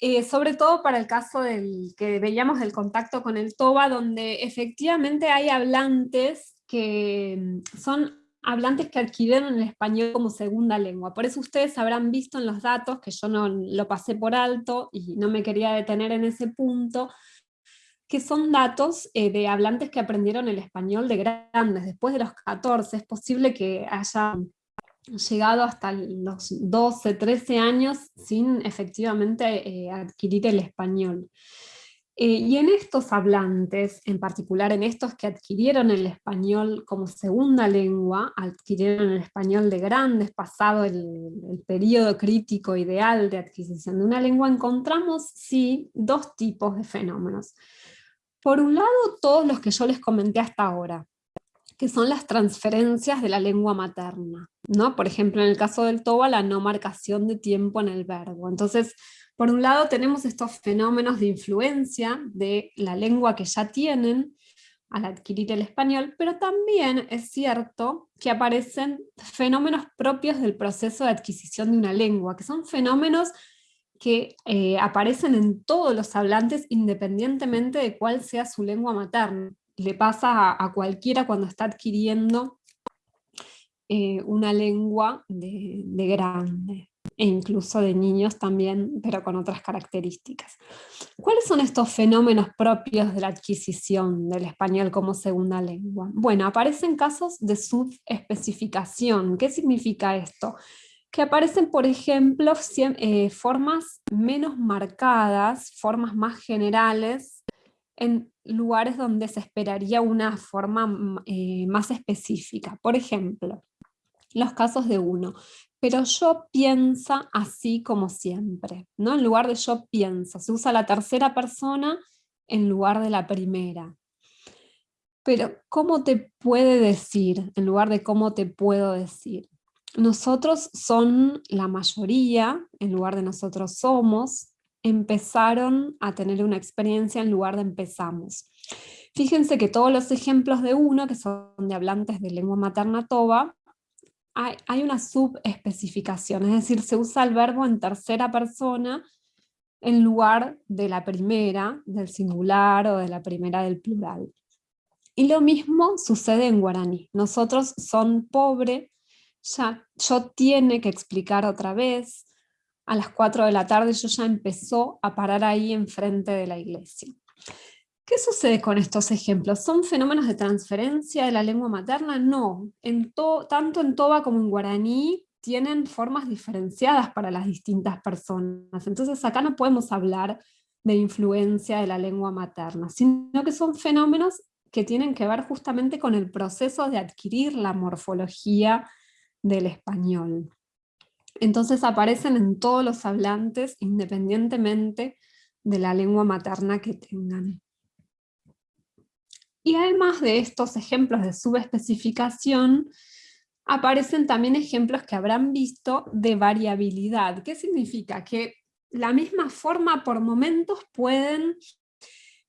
eh, sobre todo para el caso del que veíamos del contacto con el TOBA, donde efectivamente hay hablantes que mm, son hablantes que adquirieron el español como segunda lengua. Por eso ustedes habrán visto en los datos, que yo no lo pasé por alto y no me quería detener en ese punto, que son datos eh, de hablantes que aprendieron el español de grandes, después de los 14, es posible que haya llegado hasta los 12, 13 años sin efectivamente eh, adquirir el español. Eh, y en estos hablantes, en particular en estos que adquirieron el español como segunda lengua, adquirieron el español de grandes, pasado el, el periodo crítico ideal de adquisición de una lengua, encontramos sí dos tipos de fenómenos. Por un lado, todos los que yo les comenté hasta ahora, que son las transferencias de la lengua materna. ¿No? Por ejemplo, en el caso del TOBA, la no marcación de tiempo en el verbo. Entonces, por un lado tenemos estos fenómenos de influencia de la lengua que ya tienen al adquirir el español, pero también es cierto que aparecen fenómenos propios del proceso de adquisición de una lengua, que son fenómenos que eh, aparecen en todos los hablantes independientemente de cuál sea su lengua materna. Le pasa a, cualquiera cuando está adquiriendo eh, una lengua de, de grande e incluso de niños también, pero con otras características. ¿Cuáles son estos fenómenos propios de la adquisición del español como segunda lengua? Bueno, aparecen casos de subespecificación. ¿Qué significa esto? Que aparecen, por ejemplo, eh, formas menos marcadas, formas más generales, en lugares donde se esperaría una forma mm, eh, más específica. Por ejemplo, los casos de uno pero yo piensa así como siempre, ¿no? En lugar de yo pienso, se usa la tercera persona en lugar de la primera. Pero, ¿cómo te puede decir en lugar de cómo te puedo decir? Nosotros son la mayoría, en lugar de nosotros somos, empezaron a tener una experiencia en lugar de empezamos. Fíjense que todos los ejemplos de uno, que son de hablantes de lengua materna toba, hay, una subespecificación, es decir, se usa el verbo en tercera persona en lugar de la primera, del singular o de la primera del plural. Y lo mismo sucede en guaraní. Nosotros son pobre, ya yo tiene que explicar otra vez, a las 4 de la tarde yo ya empezó a parar ahí enfrente de la iglesia. ¿Qué sucede con estos ejemplos? ¿Son fenómenos de transferencia de la lengua materna? No, en tanto en Toba como en guaraní tienen formas diferenciadas para las distintas personas. Entonces acá no podemos hablar de influencia de la lengua materna, sino que son fenómenos que tienen que ver justamente con el proceso de adquirir la morfología del español. Entonces aparecen en todos los hablantes independientemente de la lengua materna que tengan. Y además de estos ejemplos de subespecificación, aparecen también ejemplos que habrán visto de variabilidad. ¿Qué significa? Que la misma forma por momentos pueden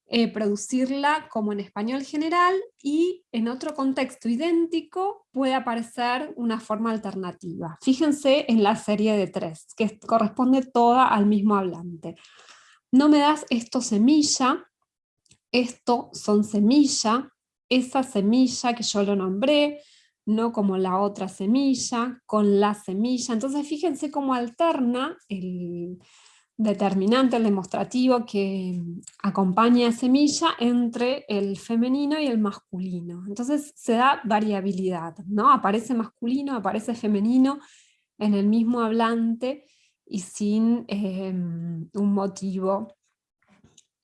eh, producirla como en español general y en otro contexto idéntico puede aparecer una forma alternativa. Fíjense en la serie de tres, que corresponde toda al mismo hablante. No me das esto semilla, esto son semilla, esa semilla que yo lo nombré, no como la otra semilla, con la semilla. Entonces fíjense cómo alterna el determinante, el demostrativo que acompaña a semilla entre el femenino y el masculino. Entonces se da variabilidad, ¿no? Aparece masculino, aparece femenino en el mismo hablante y sin em, un motivo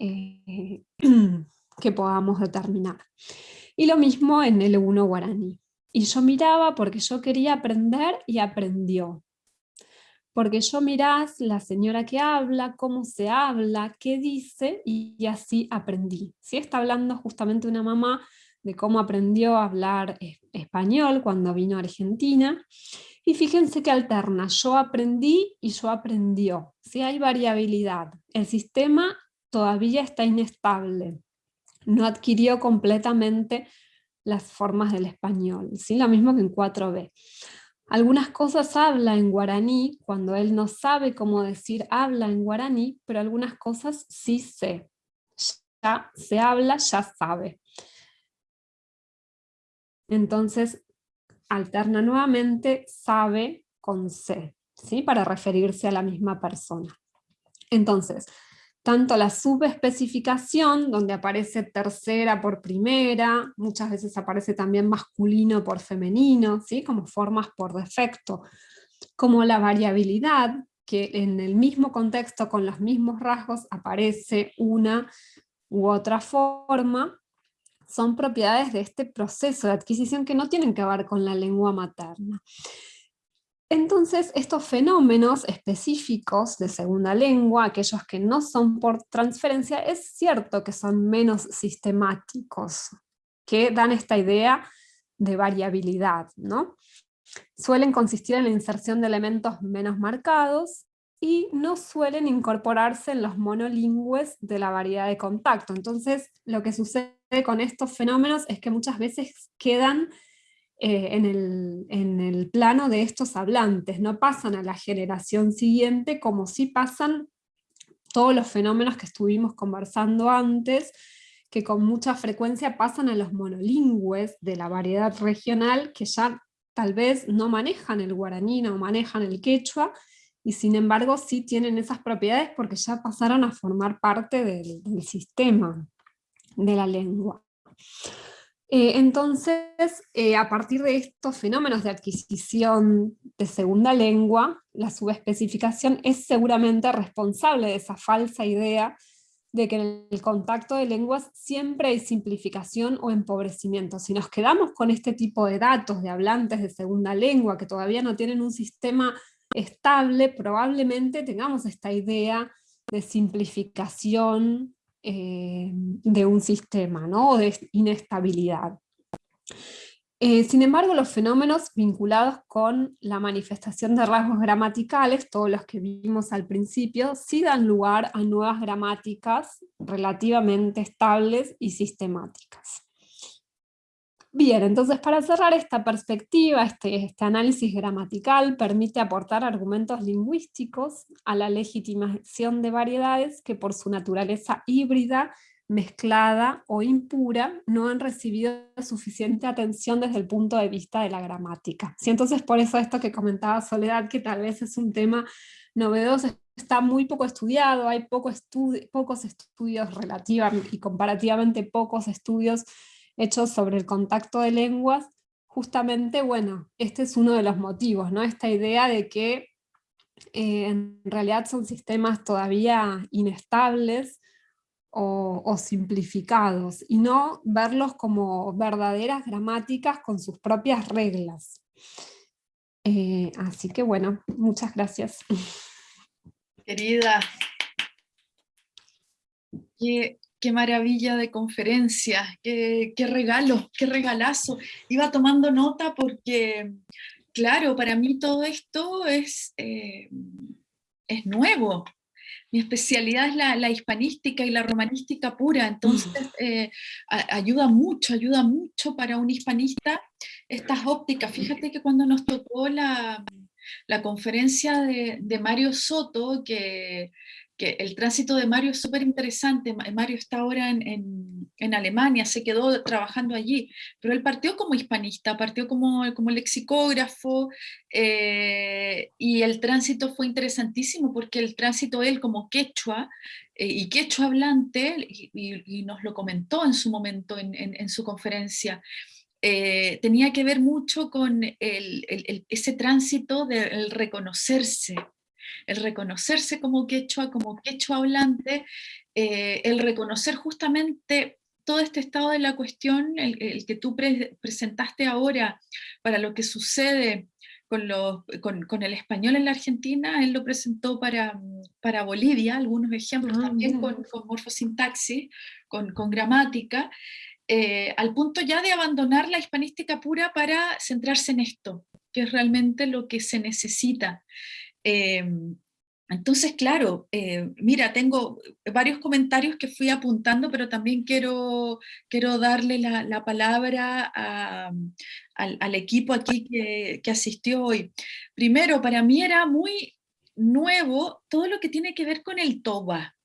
eh, que podamos determinar. Y lo mismo en el 1 guaraní. Y yo miraba porque yo quería aprender y aprendió. Porque yo mirás la señora que habla, cómo se habla, qué dice, y, así aprendí. Si Está hablando justamente una mamá de cómo aprendió a hablar español cuando vino a Argentina. Y fíjense que alterna, yo aprendí y yo aprendió. Si Hay variabilidad. El sistema todavía está inestable, no adquirió completamente las formas del español, ¿sí? lo mismo que en 4b. Algunas cosas habla en guaraní, cuando él no sabe cómo decir habla en guaraní, pero algunas cosas sí sé. Ya se habla, ya sabe. Entonces, alterna nuevamente sabe con C, ¿sí? para referirse a la misma persona. Entonces, tanto la subespecificación, donde aparece tercera por primera, muchas veces aparece también masculino por femenino, ¿sí? como formas por defecto, como la variabilidad, que en el mismo contexto, con los mismos rasgos, aparece una u otra forma, son propiedades de este proceso de adquisición que no tienen que ver con la lengua materna. Entonces, estos fenómenos específicos de segunda lengua, aquellos que no son por transferencia, es cierto que son menos sistemáticos, que dan esta idea de variabilidad. ¿no? Suelen consistir en la inserción de elementos menos marcados, y no suelen incorporarse en los monolingües de la variedad de contacto. Entonces, lo que sucede con estos fenómenos es que muchas veces quedan eh, en, el, plano de estos hablantes, no pasan a la generación siguiente como si pasan todos los fenómenos que estuvimos conversando antes, que con mucha frecuencia pasan a los monolingües de la variedad regional que ya tal vez no manejan el guaraní, no manejan el quechua, y sin embargo sí tienen esas propiedades porque ya pasaron a formar parte del sistema de la lengua. Eh, entonces, eh, a partir de estos fenómenos de adquisición de segunda lengua, la subespecificación es seguramente responsable de esa falsa idea de que en el contacto de lenguas siempre hay simplificación o empobrecimiento. Si nos quedamos con este tipo de datos de hablantes de segunda lengua que todavía no tienen un sistema estable, probablemente tengamos esta idea de simplificación eh, de un sistema, ¿no? o de inestabilidad. Eh, sin embargo, los fenómenos vinculados con la manifestación de rasgos gramaticales, todos los que vimos al principio, sí dan lugar a nuevas gramáticas relativamente estables y sistemáticas. Bien, entonces para cerrar esta perspectiva, este, este, análisis gramatical permite aportar argumentos lingüísticos a la legitimación de variedades que por su naturaleza híbrida, mezclada o impura, no han recibido suficiente atención desde el punto de vista de la gramática. Sí, entonces por eso esto que comentaba Soledad, que tal vez es un tema novedoso, está muy poco estudiado, hay pocos estudios relativamente y comparativamente pocos estudios hechos sobre el contacto de lenguas, justamente, bueno, este es uno de los motivos, ¿no? Esta idea de que eh, en realidad son sistemas todavía inestables o, simplificados, y no verlos como verdaderas gramáticas con sus propias reglas. Eh, así que bueno, muchas gracias. Querida, qué maravilla de conferencia, qué, regalo, qué regalazo. Iba tomando nota porque, claro, para mí todo esto es, eh, es nuevo. Mi especialidad es la, hispanística y la romanística pura, entonces mm. eh, ayuda mucho, ayuda mucho para un hispanista estas ópticas. Fíjate que cuando nos tocó la, conferencia de, de Mario Soto, que el tránsito de Mario es súper interesante, Mario está ahora en, Alemania, se quedó trabajando allí, pero él partió como hispanista, partió como, lexicógrafo, eh, y el tránsito fue interesantísimo porque el tránsito él como quechua, eh, y quechua hablante, y, nos lo comentó en su momento en, su conferencia, eh, tenía que ver mucho con ese tránsito del reconocerse, el reconocerse como quechua, como quechua hablante, eh, el reconocer justamente todo este estado de la cuestión, el, que tú presentaste ahora para lo que sucede con, con, el español en la Argentina, él lo presentó para, para Bolivia, algunos ejemplos ah, también con, con, morfosintaxis, con, gramática, eh, al punto ya de abandonar la hispanística pura para centrarse en esto, que es realmente lo que se necesita. Em, entonces, claro, eh, mira, tengo varios comentarios que fui apuntando, pero también quiero, quiero darle la, palabra al, equipo aquí que, que, asistió hoy. Primero, para mí era muy nuevo todo lo que tiene que ver con el toba.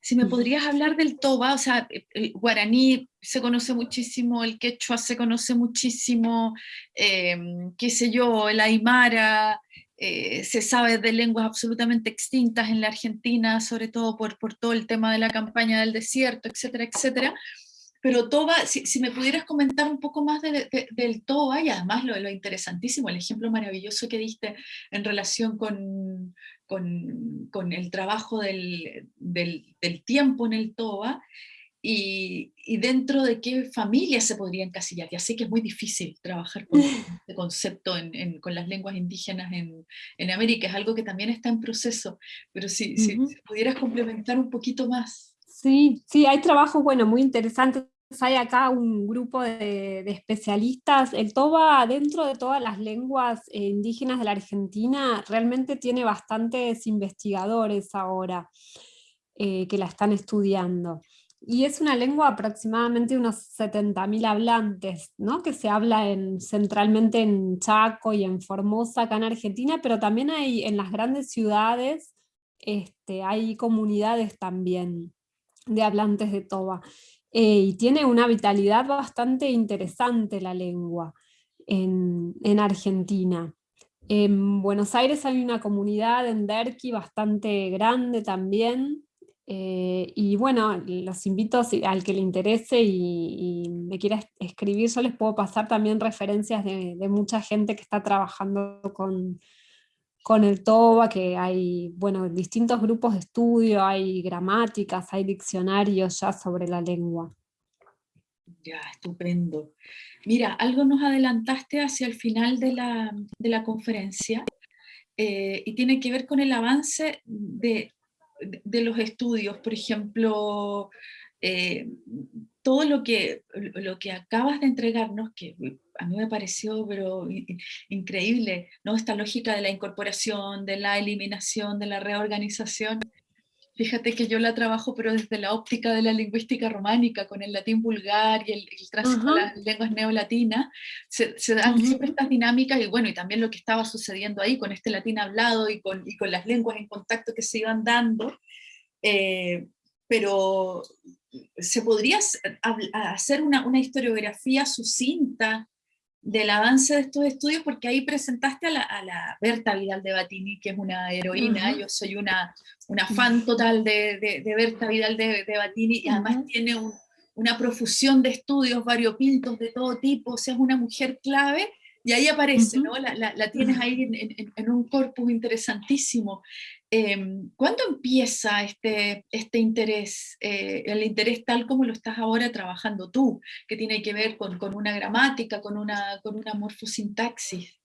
Si me podrías hablar del toba, o sea, el guaraní se conoce muchísimo, el quechua se conoce muchísimo, em, qué sé yo, el aymara, eh, se sabe de lenguas absolutamente extintas en la Argentina, sobre todo por, por todo el tema de la campaña del desierto, etcétera, etcétera. Pero Toba, si, si me pudieras comentar un poco más del Toba, y además lo, lo interesantísimo, el ejemplo maravilloso que diste en relación con, con, con el trabajo del, del, del, tiempo en el Toba, y, y, dentro de qué familia se podría encasillar. Ya sé que es muy difícil trabajar con este concepto en, en, con las lenguas indígenas en, en, América, es algo que también está en proceso, pero si, uh -huh. si, pudieras complementar un poquito más. Sí, sí, hay trabajos, bueno, muy interesantes hay acá un grupo de, de, especialistas. El TOBA, dentro de todas las lenguas eh, indígenas de la Argentina, realmente tiene bastantes investigadores ahora eh, que la están estudiando. Y es una lengua aproximadamente unos 70.000 hablantes, ¿no? que se habla en, centralmente en Chaco y en Formosa, acá en Argentina, pero también hay en las grandes ciudades, este, hay comunidades también de hablantes de Toba. Eh, y tiene una vitalidad bastante interesante la lengua en, en, Argentina. En Buenos Aires hay una comunidad en Derqui bastante grande también, eh, y bueno, los invito al que le interese y, me quiera escribir, yo les puedo pasar también referencias de, de mucha gente que está trabajando con, con el TOBA, que hay bueno, distintos grupos de estudio, hay gramáticas, hay diccionarios ya sobre la lengua. Ya, estupendo. Mira, algo nos adelantaste hacia el final de la, de la conferencia eh, y tiene que ver con el avance de, de los estudios, por ejemplo, eh, todo lo que, lo que acabas de entregarnos, que a mí me pareció pero increíble, ¿no? esta lógica de la incorporación, de la eliminación, de la reorganización, Fíjate que yo la trabajo, pero desde la óptica de la lingüística románica, con el latín vulgar y el, el tránsito uh -huh. a las lenguas neolatinas, se, se dan uh -huh. siempre estas dinámicas, y bueno, y también lo que estaba sucediendo ahí con este latín hablado y con, y con las lenguas en contacto que se iban dando, eh, pero se podría hacer una, una historiografía sucinta del avance de estos estudios, porque ahí presentaste a la, a la Berta Vidal de Batini, que es una heroína, uh -huh. yo soy una, una fan total de, de, de Berta Vidal de, de, Batini, y además uh -huh. tiene un, una profusión de estudios variopintos de todo tipo, o sea, es una mujer clave, y ahí aparece, uh -huh. ¿no? La, la, la, tienes ahí en, en, en un corpus interesantísimo. Eh, ¿Cuándo empieza este, este interés, eh, el interés tal como lo estás ahora trabajando tú, que tiene que ver con, con una gramática, con una, con una morfosintaxis?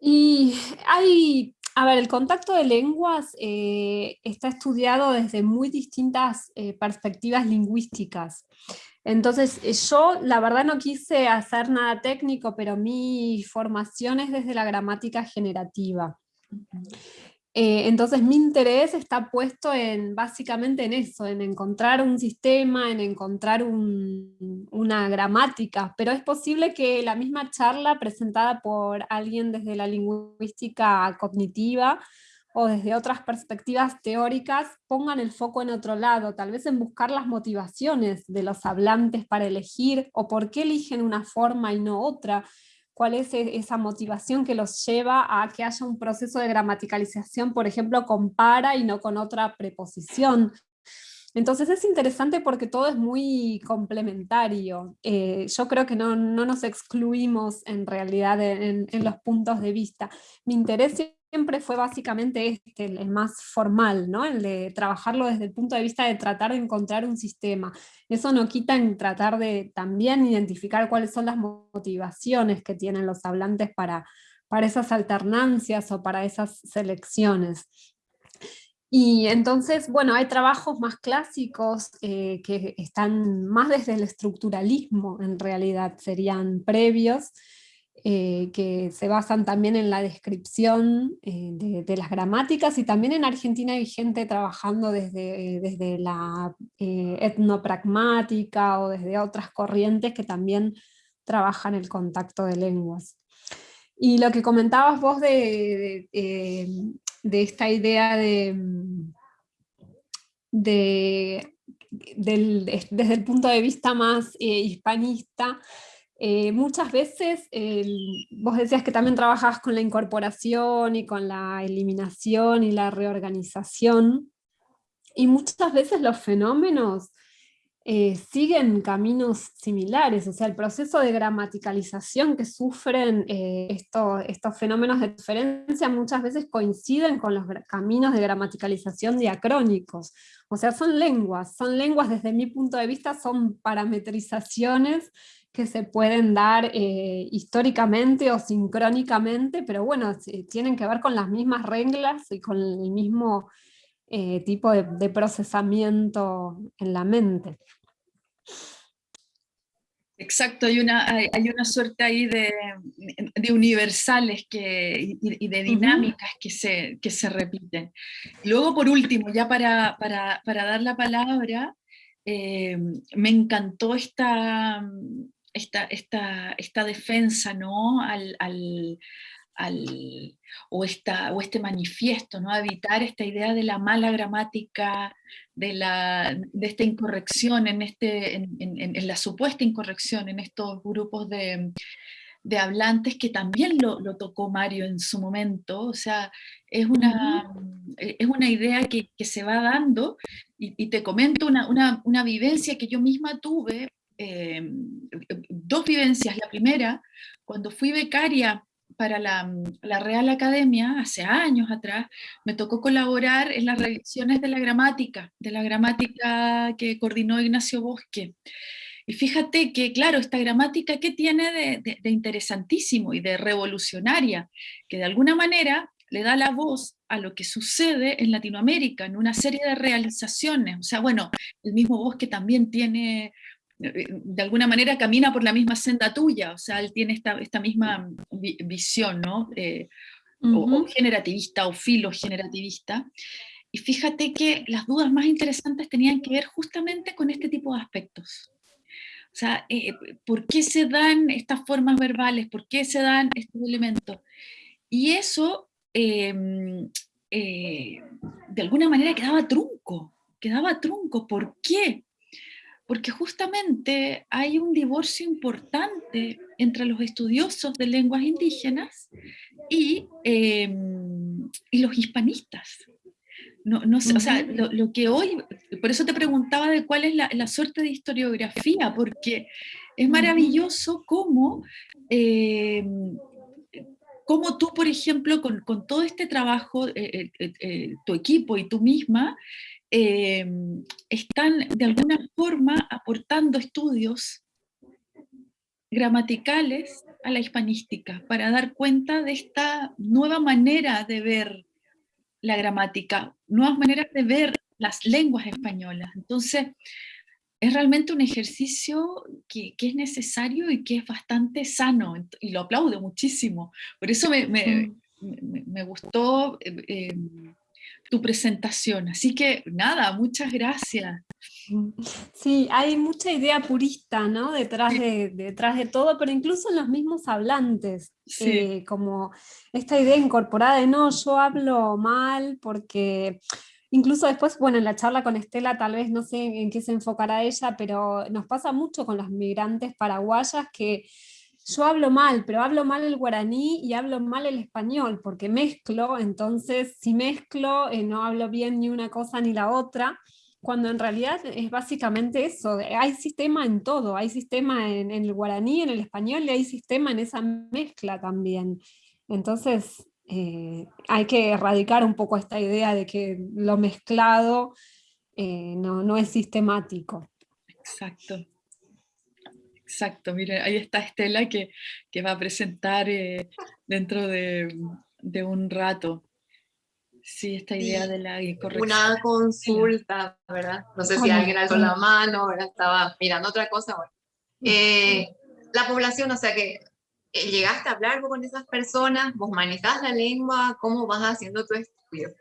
Y hay, a ver, el contacto de lenguas eh, está estudiado desde muy distintas eh, perspectivas lingüísticas. Entonces, eh, yo la verdad no quise hacer nada técnico, pero mi formación es desde la gramática generativa. Eh, entonces mi interés está puesto en básicamente en eso, en encontrar un sistema, en encontrar un, una gramática, pero es posible que la misma charla presentada por alguien desde la lingüística cognitiva o desde otras perspectivas teóricas pongan el foco en otro lado, tal vez en buscar las motivaciones de los hablantes para elegir o por qué eligen una forma y no otra, cuál es e-, esa motivación que los lleva a que haya un proceso de gramaticalización, por ejemplo, con para y no con otra preposición. Entonces es interesante porque todo es muy complementario. Eh, yo creo que no, no, nos excluimos en realidad en, en, los puntos de vista. Mi interés siempre fue básicamente este, el más formal, ¿no? el de trabajarlo desde el punto de vista de tratar de encontrar un sistema. Eso no quita en tratar de también identificar cuáles son las motivaciones que tienen los hablantes para, para esas alternancias o para esas selecciones. Y entonces, bueno, hay trabajos más clásicos eh, que están más desde el estructuralismo, en realidad serían previos, eh, que se basan también en la descripción eh, de, las gramáticas y también en Argentina hay gente trabajando desde, desde la eh, etnopragmática o desde otras corrientes que también trabajan el contacto de lenguas. Y lo que comentabas vos de, de, eh, esta idea de, de del, desde el punto de vista más eh, hispanista, eh, muchas veces, vos decías que también trabajabas con la incorporación y con la eliminación y la reorganización, y muchas veces los fenómenos eh, siguen caminos similares, o sea, el proceso de gramaticalización que sufren eh, estos fenómenos de diferencia muchas veces coinciden con los caminos de gramaticalización diacrónicos, o sea, son lenguas, son lenguas desde mi punto de vista, son parametrizaciones que se pueden dar eh, históricamente o sincrónicamente, pero bueno, tienen que ver con las mismas reglas y con el mismo eh, tipo de, procesamiento en la mente. Exacto, hay una, hay, una suerte ahí de, universales que, y, de dinámicas que, se, que se repiten. Luego, por último, ya para, para, para dar la palabra, eh, me encantó esta, esta, esta, esta defensa ¿no? al, o, esta, o este manifiesto, ¿no? evitar esta idea de la mala gramática, de, la, de esta incorrección, en, este, en, en, la supuesta incorrección en estos grupos de, de hablantes que también lo, lo, tocó Mario en su momento, o sea, es una, es una idea que, que se va dando, y, te comento una, una, una, vivencia que yo misma tuve, eh, dos vivencias, la primera, cuando fui becaria para la, Real Academia, hace años atrás, me tocó colaborar en las revisiones de la gramática, de la gramática que coordinó Ignacio Bosque. Y fíjate que, claro, esta gramática, ¿qué tiene de, de, interesantísimo y de revolucionaria? Que de alguna manera le da la voz a lo que sucede en Latinoamérica, en una serie de realizaciones. O sea, bueno, el mismo Bosque también tiene de alguna manera camina por la misma senda tuya, o sea, él tiene esta, esta misma visión, ¿no? Eh, o, generativista o filogenerativista. Y fíjate que las dudas más interesantes tenían que ver justamente con este tipo de aspectos. O sea, eh, ¿por qué se dan estas formas verbales? ¿Por qué se dan estos elementos? Y eso, em, eh, de alguna manera, quedaba trunco. Quedaba trunco. ¿Por qué? Porque justamente hay un divorcio importante entre los estudiosos de lenguas indígenas y, em, y los hispanistas. No, no o sea, lo, que hoy, por eso te preguntaba de cuál es la, la suerte de historiografía, porque es maravilloso cómo, em, cómo tú, por ejemplo, con, con todo este trabajo, eh, eh, eh, tu equipo y tú misma, Em, están de alguna forma aportando estudios gramaticales a la hispanística para dar cuenta de esta nueva manera de ver la gramática, nuevas maneras de ver las lenguas españolas. Entonces, es realmente un ejercicio que, es necesario y que es bastante sano, y lo aplaudo muchísimo. Por eso me, me, me gustó eh, em, tu presentación. Así que nada, muchas gracias. Sí, hay mucha idea purista ¿no? detrás, de, detrás de todo, pero incluso en los mismos hablantes, eh, como esta idea incorporada de no, yo hablo mal porque incluso después, bueno, en la charla con Estela tal vez no sé en qué se enfocará ella, pero nos pasa mucho con las migrantes paraguayas que yo hablo mal, pero hablo mal el guaraní y hablo mal el español, porque mezclo, entonces si mezclo eh, no hablo bien ni una cosa ni la otra, cuando en realidad es básicamente eso, hay sistema en todo, hay sistema en, el guaraní, en el español, y hay sistema en esa mezcla también. Entonces eh, hay que erradicar un poco esta idea de que lo mezclado eh, no, no es sistemático. Exacto. Exacto, mire, ahí está Estela que, que va a presentar eh, dentro de, de, un rato. Sí, esta idea de la corrección. Una consulta, ¿verdad? No sé si alguien alzó la mano, ¿verdad? Estaba mirando otra cosa. Eh, la población, o sea que eh, llegaste a hablar con esas personas, vos manejás la lengua, ¿cómo vas haciendo tu estudio?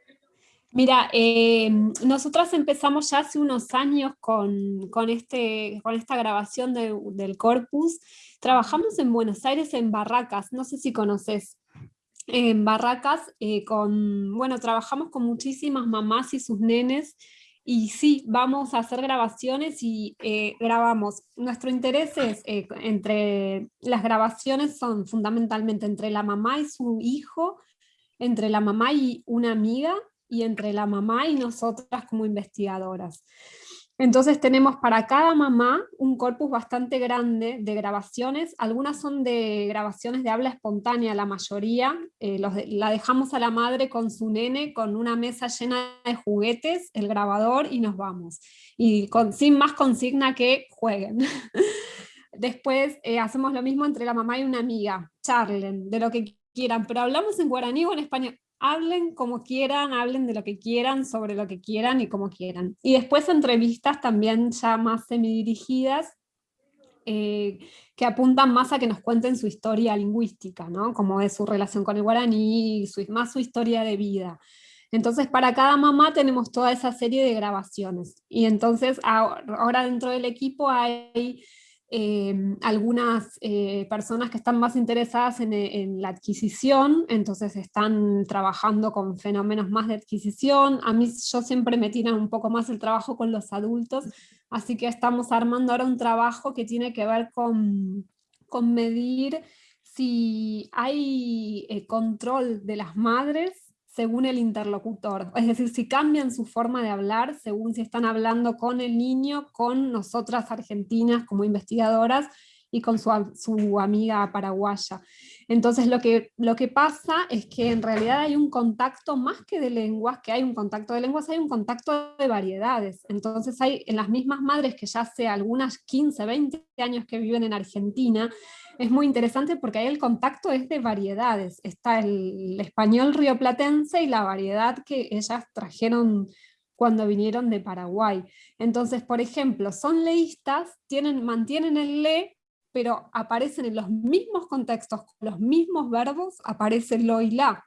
Mira, eh, nosotras empezamos ya hace unos años con, con, este, con esta grabación del corpus. Trabajamos en Buenos Aires en Barracas, no sé si conoces. En Barracas, eh, con, bueno, trabajamos con muchísimas mamás y sus nenes y sí, vamos a hacer grabaciones y eh, grabamos. Nuestro interés es, eh, entre las grabaciones son fundamentalmente entre la mamá y su hijo, entre la mamá y una amiga, y entre la mamá y nosotras como investigadoras. Entonces tenemos para cada mamá un corpus bastante grande de grabaciones, algunas son de grabaciones de habla espontánea, la mayoría, eh, la dejamos a la madre con su nene, con una mesa llena de juguetes, el grabador y nos vamos. Y con, sin más consigna que jueguen. Después eh, hacemos lo mismo entre la mamá y una amiga, charlen, de lo que quieran, pero hablamos en guaraní o en español, hablen como quieran, hablen de lo que quieran, sobre lo que quieran y como quieran. Y después entrevistas también ya más semidirigidas, eh, que apuntan más a que nos cuenten su historia lingüística, ¿no? como es su relación con el guaraní, su, más su historia de vida. Entonces para cada mamá tenemos toda esa serie de grabaciones. Y entonces ahora dentro del equipo hay Em, algunas eh, personas que están más interesadas en, la adquisición, entonces están trabajando con fenómenos más de adquisición. A mí yo siempre me tiran un poco más el trabajo con los adultos, así que estamos armando ahora un trabajo que tiene que ver con, con medir si hay eh, control de las madres según el interlocutor, es decir, si cambian su forma de hablar según si están hablando con el niño, con nosotras argentinas como investigadoras y con su, su, amiga paraguaya. Entonces lo que, lo que pasa es que en realidad hay un contacto más que de lenguas, que hay un contacto de lenguas, hay un contacto de variedades. Entonces hay en las mismas madres que ya hace algunas 15, 20 años que viven en Argentina, es muy interesante porque ahí el contacto es de variedades. Está el español rioplatense y la variedad que ellas trajeron cuando vinieron de Paraguay. Entonces, por ejemplo, son leístas, tienen, mantienen el le, pero aparecen en los mismos contextos, con los mismos verbos, aparece lo y la.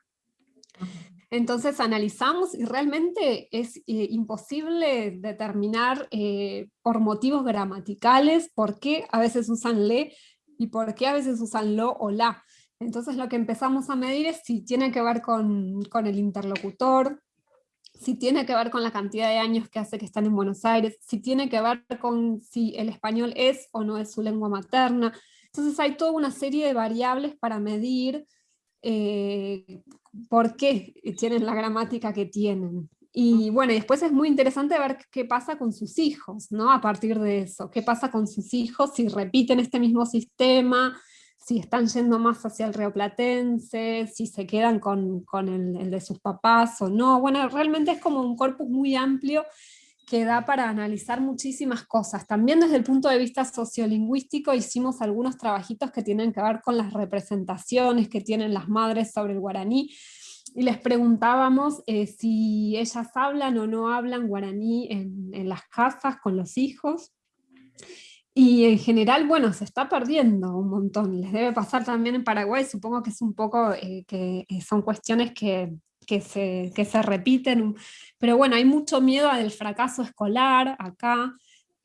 Entonces analizamos y realmente es eh, imposible determinar eh, por motivos gramaticales por qué a veces usan le y por qué a veces usan lo o la. Entonces lo que empezamos a medir es si tiene que ver con, con el interlocutor, si tiene que ver con la cantidad de años que hace que están en Buenos Aires, si tiene que ver con si el español es o no es su lengua materna. Entonces hay toda una serie de variables para medir eh, por qué tienen la gramática que tienen. Y bueno, después es muy interesante ver qué pasa con sus hijos, ¿no? A partir de eso, qué pasa con sus hijos, si repiten este mismo sistema, si están yendo más hacia el rioplatense, si se quedan con, con el, de sus papás o no. Bueno, realmente es como un corpus muy amplio que da para analizar muchísimas cosas. También desde el punto de vista sociolingüístico hicimos algunos trabajitos que tienen que ver con las representaciones que tienen las madres sobre el guaraní, y les preguntábamos eh, si ellas hablan o no hablan guaraní en, las casas con los hijos. Y en general, bueno, se está perdiendo un montón. Les debe pasar también en Paraguay, supongo que es un poco, eh, que son cuestiones que, que, se, que se repiten. Pero bueno, hay mucho miedo al fracaso escolar acá.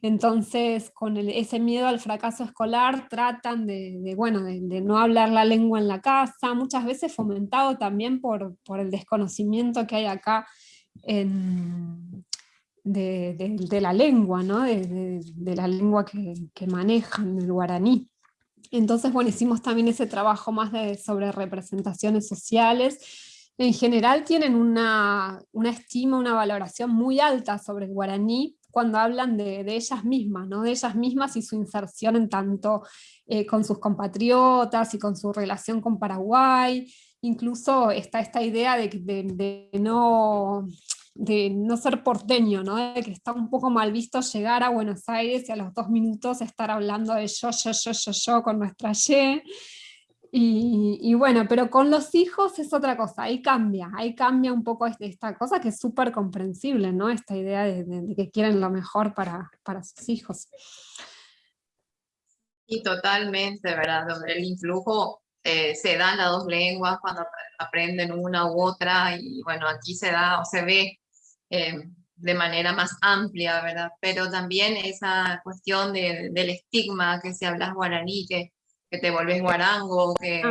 Entonces, con ese miedo al fracaso escolar, tratan de, bueno, de, no hablar la lengua en la casa, muchas veces fomentado también por, por el desconocimiento que hay acá en, de, la lengua, ¿no? de, la lengua que, manejan, el guaraní. Entonces, bueno, hicimos también ese trabajo más de, sobre representaciones sociales. En general tienen una, una estima, una valoración muy alta sobre el guaraní, cuando hablan de, ellas mismas, ¿no? de ellas mismas y su inserción en tanto eh, con sus compatriotas y con su relación con Paraguay, incluso está esta idea de, no, de no ser porteño, ¿no? de que está un poco mal visto llegar a Buenos Aires y a los dos minutos estar hablando de yo, yo, yo, yo, yo con nuestra Y, y, bueno, pero con los hijos es otra cosa, ahí cambia, ahí cambia un poco este, esta cosa que es súper comprensible, ¿no? Esta idea de, que quieren lo mejor para, para sus hijos. Y totalmente, ¿verdad? El influjo eh, se da en las dos lenguas cuando aprenden una u otra, y bueno, aquí se da o se ve eh, de manera más amplia, ¿verdad? Pero también esa cuestión del estigma que se habla guaraní, que que te vuelves guarango, que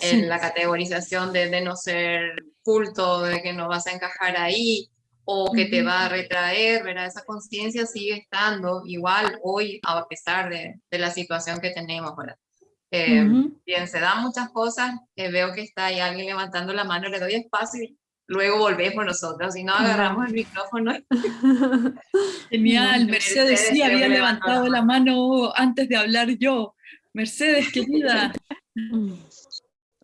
en la categorización de, de, no ser culto, de que no vas a encajar ahí, o que te va a retraer, ¿verdad? Esa conciencia sigue estando igual hoy a pesar de, de la situación que tenemos, ¿verdad? Eh, bien, se dan muchas cosas, eh, veo que está ahí alguien levantando la mano, le doy espacio y luego volvemos nosotros, si no agarramos el micrófono. Genial, Mercedes sí había levantado la mano antes de hablar yo. Mercedes, querida.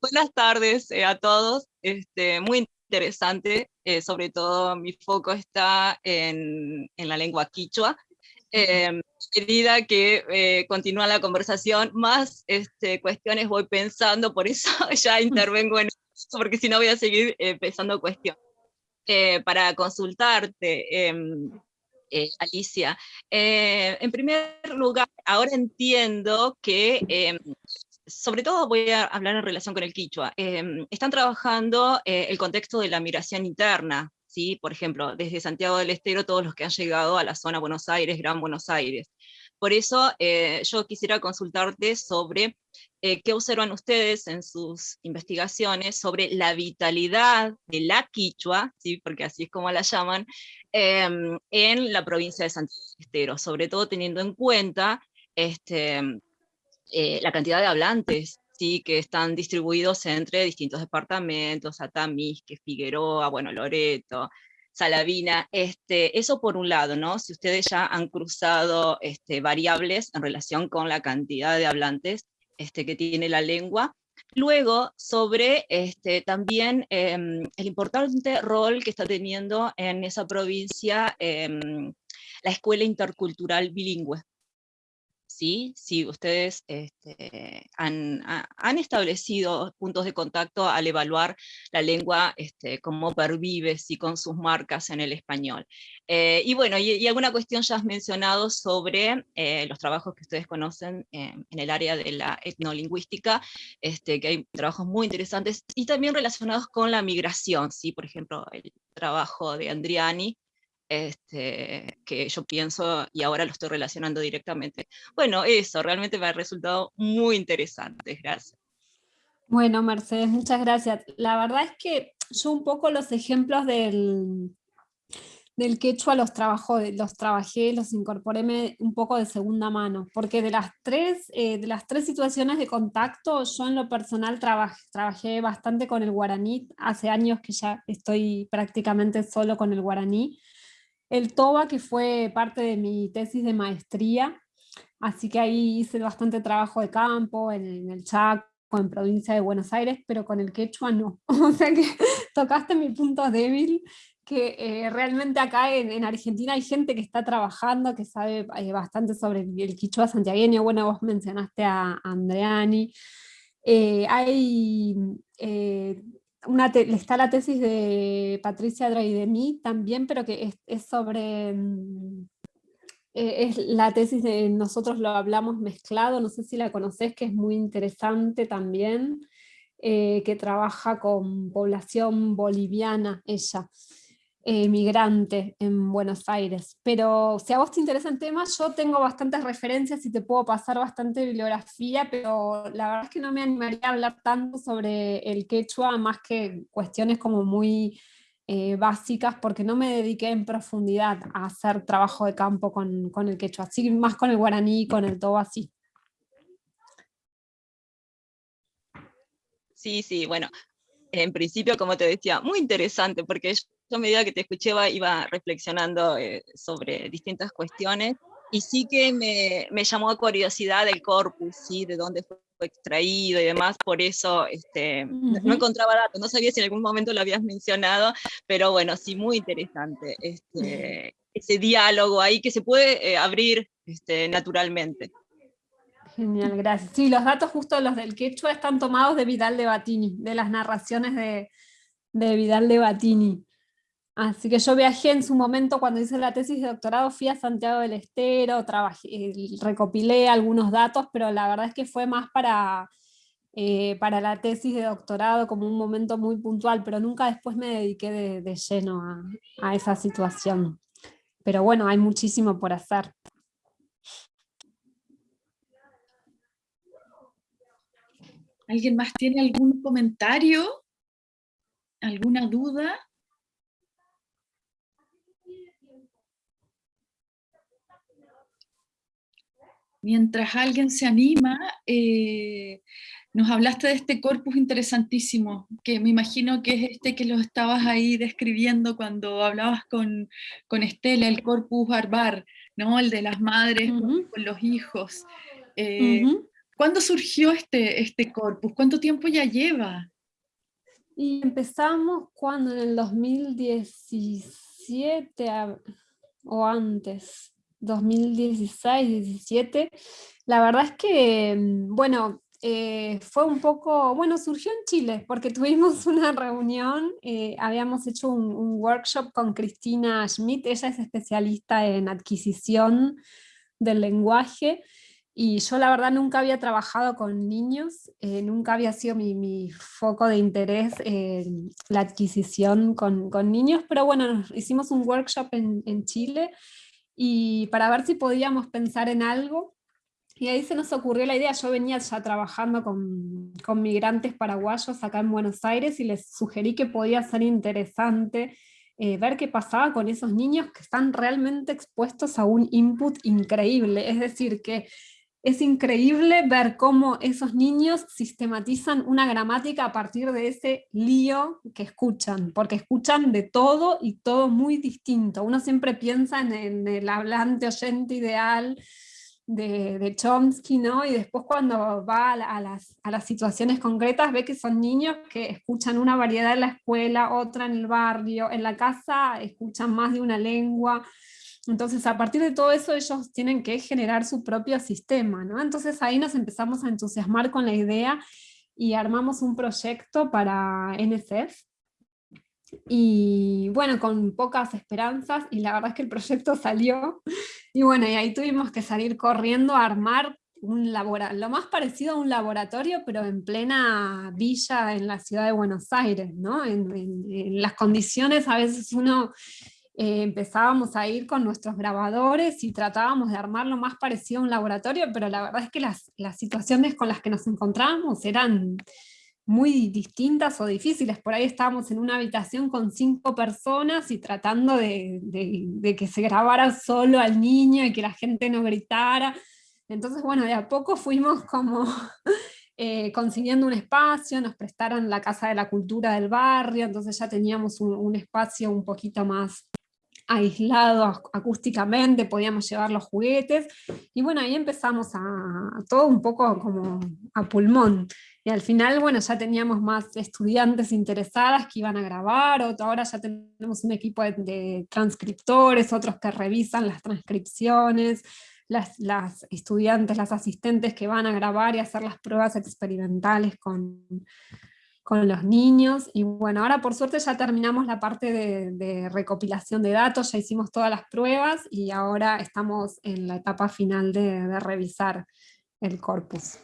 Buenas tardes eh, a todos, este, muy interesante, eh, sobre todo mi foco está en, en la lengua quichua. Eh, medida que eh, continúa la conversación, más este, cuestiones voy pensando, por eso ya intervengo en eso, porque si no voy a seguir eh, pensando cuestiones. Eh, para consultarte, em, Alicia, en primer lugar, ahora entiendo que em, sobre todo voy a hablar en relación con el quichua, em, están trabajando el contexto de la migración interna, ¿sí? por ejemplo, desde Santiago del Estero, todos los que han llegado a la zona Buenos Aires, Gran Buenos Aires. Por eso eh, yo quisiera consultarte sobre eh, qué observan ustedes en sus investigaciones sobre la vitalidad de la quichua, ¿sí? porque así es como la llaman, em, en la provincia de Santiago del Estero, sobre todo teniendo en cuenta este, eh, la cantidad de hablantes ¿sí? que están distribuidos entre distintos departamentos, Atamisque, Figueroa, bueno, Loreto, Salavina, este, eso por un lado, ¿no? Si ustedes ya han cruzado este, variables en relación con la cantidad de hablantes este, que tiene la lengua. Luego, sobre este, también em, el importante rol que está teniendo en esa provincia em, la escuela intercultural bilingüe, ¿sí? Si ustedes este, han, establecido puntos de contacto al evaluar la lengua, este, cómo pervive, ¿sí? con sus marcas en el español. Eh, y bueno, y, alguna cuestión ya has mencionado sobre eh, los trabajos que ustedes conocen en el área de la etnolingüística, este, que hay trabajos muy interesantes, y también relacionados con la migración, ¿sí? por ejemplo, el trabajo de Andriani, este, que yo pienso y ahora lo estoy relacionando directamente. Bueno, eso realmente me ha resultado muy interesante, gracias. Bueno, Mercedes, muchas gracias. La verdad es que yo un poco los ejemplos del, del quechua los, trabajo, los trabajé, los incorporé un poco de segunda mano, porque de las tres, eh, de las tres situaciones de contacto, yo en lo personal trabajé, trabajé bastante con el guaraní, hace años que ya estoy prácticamente solo con el guaraní, el TOBA, que fue parte de mi tesis de maestría, así que ahí hice bastante trabajo de campo, en, el Chaco, en provincia de Buenos Aires, pero con el quechua no. O sea que tocaste mi punto débil, que eh, realmente acá en, Argentina hay gente que está trabajando, que sabe eh, bastante sobre el quechua santiagueño, bueno, vos mencionaste a Andreani, eh, hay está la tesis de Patricia Draidemi también, pero que es, sobre, mm, e, es la tesis de Nosotros lo hablamos mezclado, no sé si la conoces, que es muy interesante también, eh, que trabaja con población boliviana ella. Eh, migrante en Buenos Aires. Pero si a vos te interesa el tema, yo tengo bastantes referencias y te puedo pasar bastante bibliografía, pero la verdad es que no me animaría a hablar tanto sobre el quechua, más que cuestiones como muy eh, básicas, porque no me dediqué en profundidad a hacer trabajo de campo con, con el quechua, así más con el guaraní, con el toba, así. Sí, sí, bueno, en principio, como te decía, muy interesante, porque yo a medida que te escuché iba reflexionando eh, sobre distintas cuestiones y sí que me, me, llamó a curiosidad el corpus, ¿sí? de dónde fue extraído y demás, por eso este, no encontraba datos, no sabía si en algún momento lo habías mencionado, pero bueno, sí, muy interesante este, ese diálogo ahí que se puede eh, abrir este, naturalmente. Genial, gracias. Sí, los datos justo los del quechua están tomados de Vidal de Batini, de las narraciones de, de Vidal de Batini. Así que yo viajé en su momento cuando hice la tesis de doctorado, fui a Santiago del Estero, trabajé, recopilé algunos datos, pero la verdad es que fue más para, eh, para la tesis de doctorado como un momento muy puntual, pero nunca después me dediqué de, lleno a, a esa situación. Pero bueno, hay muchísimo por hacer. ¿Alguien más tiene algún comentario? ¿Alguna duda? Mientras alguien se anima, eh, nos hablaste de este corpus interesantísimo, que me imagino que es este que lo estabas ahí describiendo cuando hablabas con, con Estela, el corpus barbar, ¿no? el de las madres con, los hijos. Eh, ¿Cuándo surgió este, este corpus? ¿Cuánto tiempo ya lleva? Y empezamos cuando en el 2017 o antes, 2016, 17. La verdad es que, mm, bueno, eh, fue un poco, bueno, surgió en Chile, porque tuvimos una reunión, eh, habíamos hecho un, workshop con Cristina Schmidt, ella es especialista en adquisición del lenguaje, y yo la verdad nunca había trabajado con niños, eh, nunca había sido mi, foco de interés la adquisición con, con, niños, pero bueno, hicimos un workshop en, en Chile, y para ver si podíamos pensar en algo, y ahí se nos ocurrió la idea, yo venía ya trabajando con, con, migrantes paraguayos acá en Buenos Aires y les sugerí que podía ser interesante eh, ver qué pasaba con esos niños que están realmente expuestos a un input increíble, es decir, que es increíble ver cómo esos niños sistematizan una gramática a partir de ese lío que escuchan, porque escuchan de todo y todo muy distinto. Uno siempre piensa en, el hablante oyente ideal, de, Chomsky, ¿no? Y después cuando va a, las, a, las, situaciones concretas ve que son niños que escuchan una variedad en la escuela, otra en el barrio, en la casa escuchan más de una lengua, entonces a partir de todo eso ellos tienen que generar su propio sistema, ¿no? Entonces ahí nos empezamos a entusiasmar con la idea y armamos un proyecto para NSF, y bueno, con pocas esperanzas, y la verdad es que el proyecto salió, y bueno, y ahí tuvimos que salir corriendo a armar un lo más parecido a un laboratorio, pero en plena villa en la ciudad de Buenos Aires, ¿no? En, las condiciones a veces uno eh, empezábamos a ir con nuestros grabadores y tratábamos de armar lo más parecido a un laboratorio, pero la verdad es que las, las situaciones con las que nos encontrábamos eran muy distintas o difíciles. Por ahí estábamos en una habitación con cinco personas y tratando de, que se grabara solo al niño y que la gente no gritara. Entonces, bueno, de a poco fuimos como eh, consiguiendo un espacio, nos prestaron la Casa de la Cultura del barrio, entonces ya teníamos un, espacio un poquito más aislado acústicamente, podíamos llevar los juguetes, y bueno, ahí empezamos a, a todo un poco como a pulmón. Y al final, bueno, ya teníamos más estudiantes interesadas que iban a grabar, otro, ahora ya tenemos un equipo de, transcriptores, otros que revisan las transcripciones, las, las, estudiantes, las asistentes que van a grabar y hacer las pruebas experimentales con, con los niños, y bueno, ahora por suerte ya terminamos la parte de, recopilación de datos, ya hicimos todas las pruebas, y ahora estamos en la etapa final de, de revisar el corpus.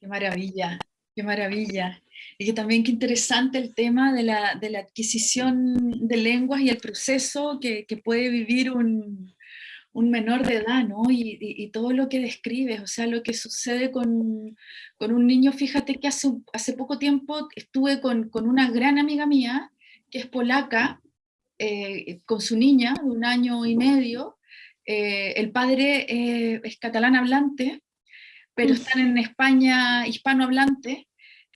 Qué maravilla, qué maravilla. Y que también qué interesante el tema de la, de la adquisición de lenguas y el proceso que, que puede vivir un, un, menor de edad, ¿no? Y, y, todo lo que describes, o sea, lo que sucede con, con un niño. Fíjate que hace, hace poco tiempo estuve con, con una gran amiga mía, que es polaca, eh, con su niña de un año y medio. Eh, el padre eh, es catalán hablante, pero están en España hispanohablante,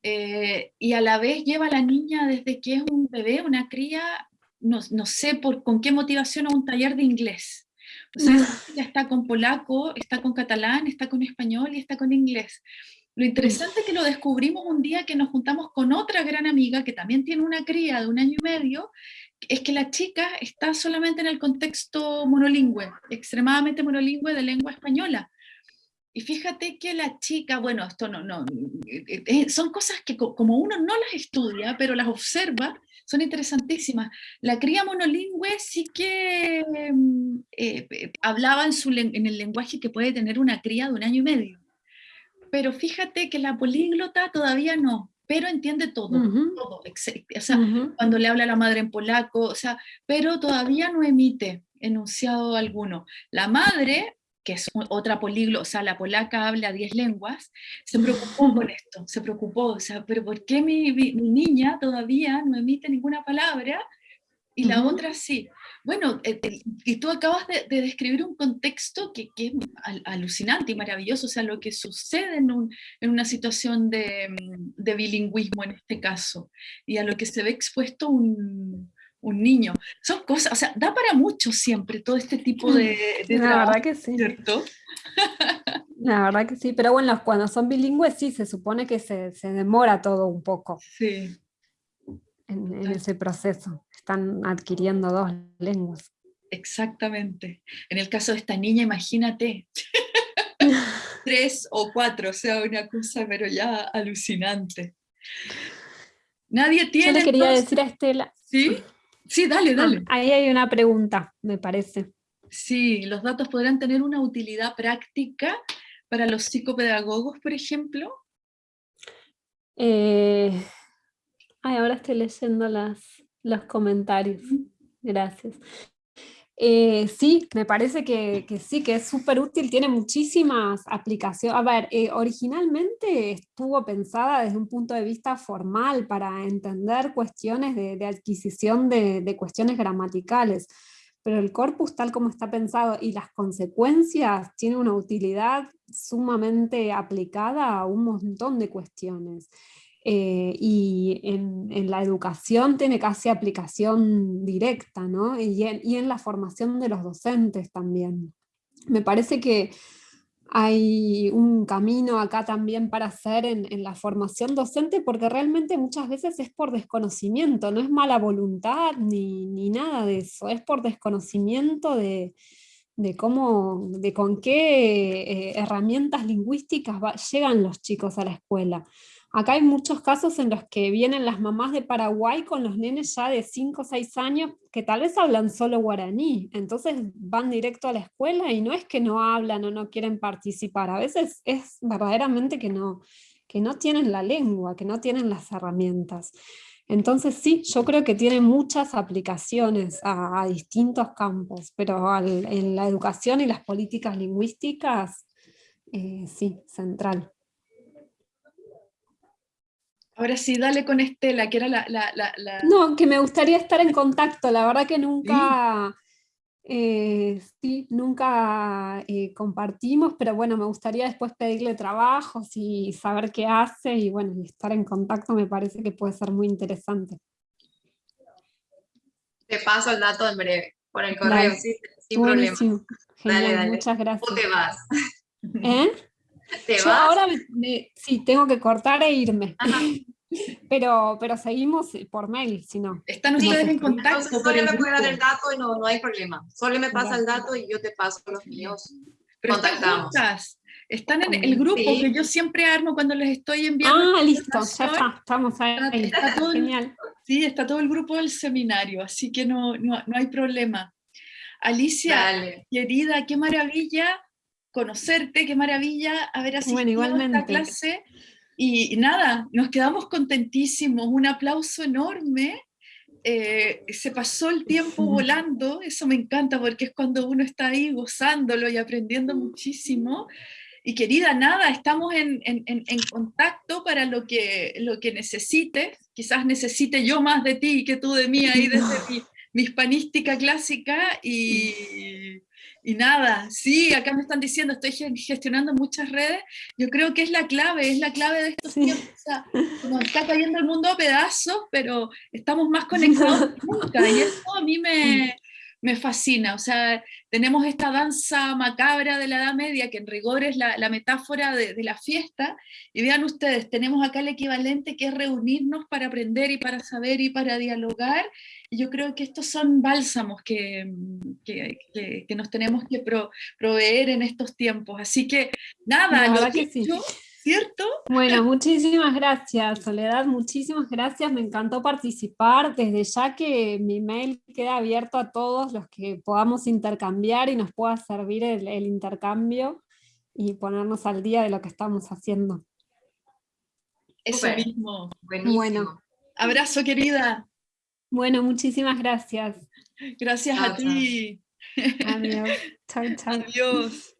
y a la vez lleva a la niña desde que es un bebé, una cría, no, no sé por, con qué motivación, a un taller de inglés. O sea, ya está con polaco, está con catalán, está con español y está con inglés. Lo interesante es que lo descubrimos un día que nos juntamos con otra gran amiga que también tiene una cría de un año y medio, es que la chica está solamente en el contexto monolingüe, extremadamente monolingüe de lengua española. Y fíjate que la chica, bueno, esto no, no, eh, eh, son cosas que como uno no las estudia, pero las observa, son interesantísimas. La cría monolingüe sí que mm, eh, hablaba en, su, en el lenguaje que puede tener una cría de un año y medio. Pero fíjate que la políglota todavía no, pero entiende todo, todo, o sea, cuando le habla a la madre en polaco, o sea, pero todavía no emite enunciado alguno. La madre que es otra políglota, o sea, la polaca habla 10 lenguas, se preocupó por esto, se preocupó, o sea, pero ¿por qué mi, mi niña todavía no emite ninguna palabra y la otra sí? bueno, y tú acabas de, describir un contexto que, es alucinante y maravilloso, o sea, lo que sucede en, una situación de, bilingüismo en este caso, y a lo que se ve expuesto un, niño. Son cosas, o sea, da para mucho siempre todo este tipo de, de La verdad que sí. ¿cierto? La verdad que sí, pero bueno, cuando son bilingües sí, se supone que se, demora todo un poco. Sí. en ese proceso están adquiriendo dos lenguas. Exactamente. En el caso de esta niña, imagínate, tres o cuatro, o sea, una cosa, pero ya alucinante. Nadie tiene... Yo le quería decir a Estela... ¿Sí? Sí, dale, ah, dale. ahí hay una pregunta, me parece. Sí, los datos podrán tener una utilidad práctica para los psicopedagogos, por ejemplo. Eh, ay, ahora estoy leyendo las, los comentarios. Gracias. Eh, sí, me parece que, sí, que es súper útil, tiene muchísimas aplicaciones. A ver, eh, originalmente estuvo pensada desde un punto de vista formal para entender cuestiones de, adquisición de, de, cuestiones gramaticales, pero el corpus tal como está pensado y las consecuencias tiene una utilidad sumamente aplicada a un montón de cuestiones. Eh, y en, la educación tiene casi aplicación directa, ¿no? y, en, la formación de los docentes también. Me parece que hay un camino acá también para hacer en, la formación docente, porque realmente muchas veces es por desconocimiento, no es mala voluntad ni, nada de eso, es por desconocimiento de, cómo, de con qué eh, herramientas lingüísticas llegan los chicos a la escuela. Acá hay muchos casos en los que vienen las mamás de Paraguay con los nenes ya de 5 o 6 años que tal vez hablan solo guaraní, entonces van directo a la escuela y no es que no hablan o no quieren participar, a veces es verdaderamente que no, que no tienen la lengua, que no tienen las herramientas. Entonces sí, yo creo que tiene muchas aplicaciones a, distintos campos, pero en la educación y las políticas lingüísticas, eh, sí, central. Ahora sí, dale con Estela, que era la, No, que me gustaría estar en contacto, la verdad que nunca... Eh, sí, nunca eh, compartimos, pero bueno, me gustaría después pedirle trabajos y saber qué hace y bueno, estar en contacto me parece que puede ser muy interesante. Te paso el dato en breve, por el correo, sin problema. dale, dale. Muchas gracias. ¿O te vas? ¿Eh? Yo ahora sí, tengo que cortar e irme. Pero, pero seguimos por mail, si no. Están ustedes en contacto. solo me puede dar el dato y no, no hay problema. Solo me pasa el dato y yo te paso los míos. Pero contactamos. Están, en el grupo que yo siempre armo cuando les estoy enviando. Ah, listo, ya está, estamos ahí. Está, todo, Genial. Sí, está todo el grupo del seminario, así que no, no, no hay problema. Alicia, querida, qué maravilla conocerte, qué maravilla haber asistido a esta clase. Y, nada, nos quedamos contentísimos, un aplauso enorme. Eh, se pasó el tiempo volando, eso me encanta porque es cuando uno está ahí gozándolo y aprendiendo muchísimo. Y querida, nada, estamos en, en, en contacto para lo que, lo que necesites. Quizás necesite yo más de ti que tú de mí ahí desde mi, mi hispanística clásica y, y nada, sí, acá me están diciendo, estoy gestionando muchas redes, yo creo que es la clave, es la clave de estos tiempos, o sea, nos está cayendo el mundo a pedazos, pero estamos más conectados que nunca, y eso a mí me, me fascina, o sea, tenemos esta danza macabra de la Edad Media, que en rigor es la, metáfora de, la fiesta, y vean ustedes, tenemos acá el equivalente que es reunirnos para aprender y para saber y para dialogar, y yo creo que estos son bálsamos que, que, nos tenemos que proveer en estos tiempos, así que nada, lo que, sí. ¿Cierto? Bueno, muchísimas gracias, Soledad, muchísimas gracias, me encantó participar, desde ya que mi mail queda abierto a todos los que podamos intercambiar y nos pueda servir el, intercambio y ponernos al día de lo que estamos haciendo. Eso mismo. Bueno. Abrazo, querida. Bueno, muchísimas gracias. Gracias a ti. Adiós. Chao, chao. Adiós.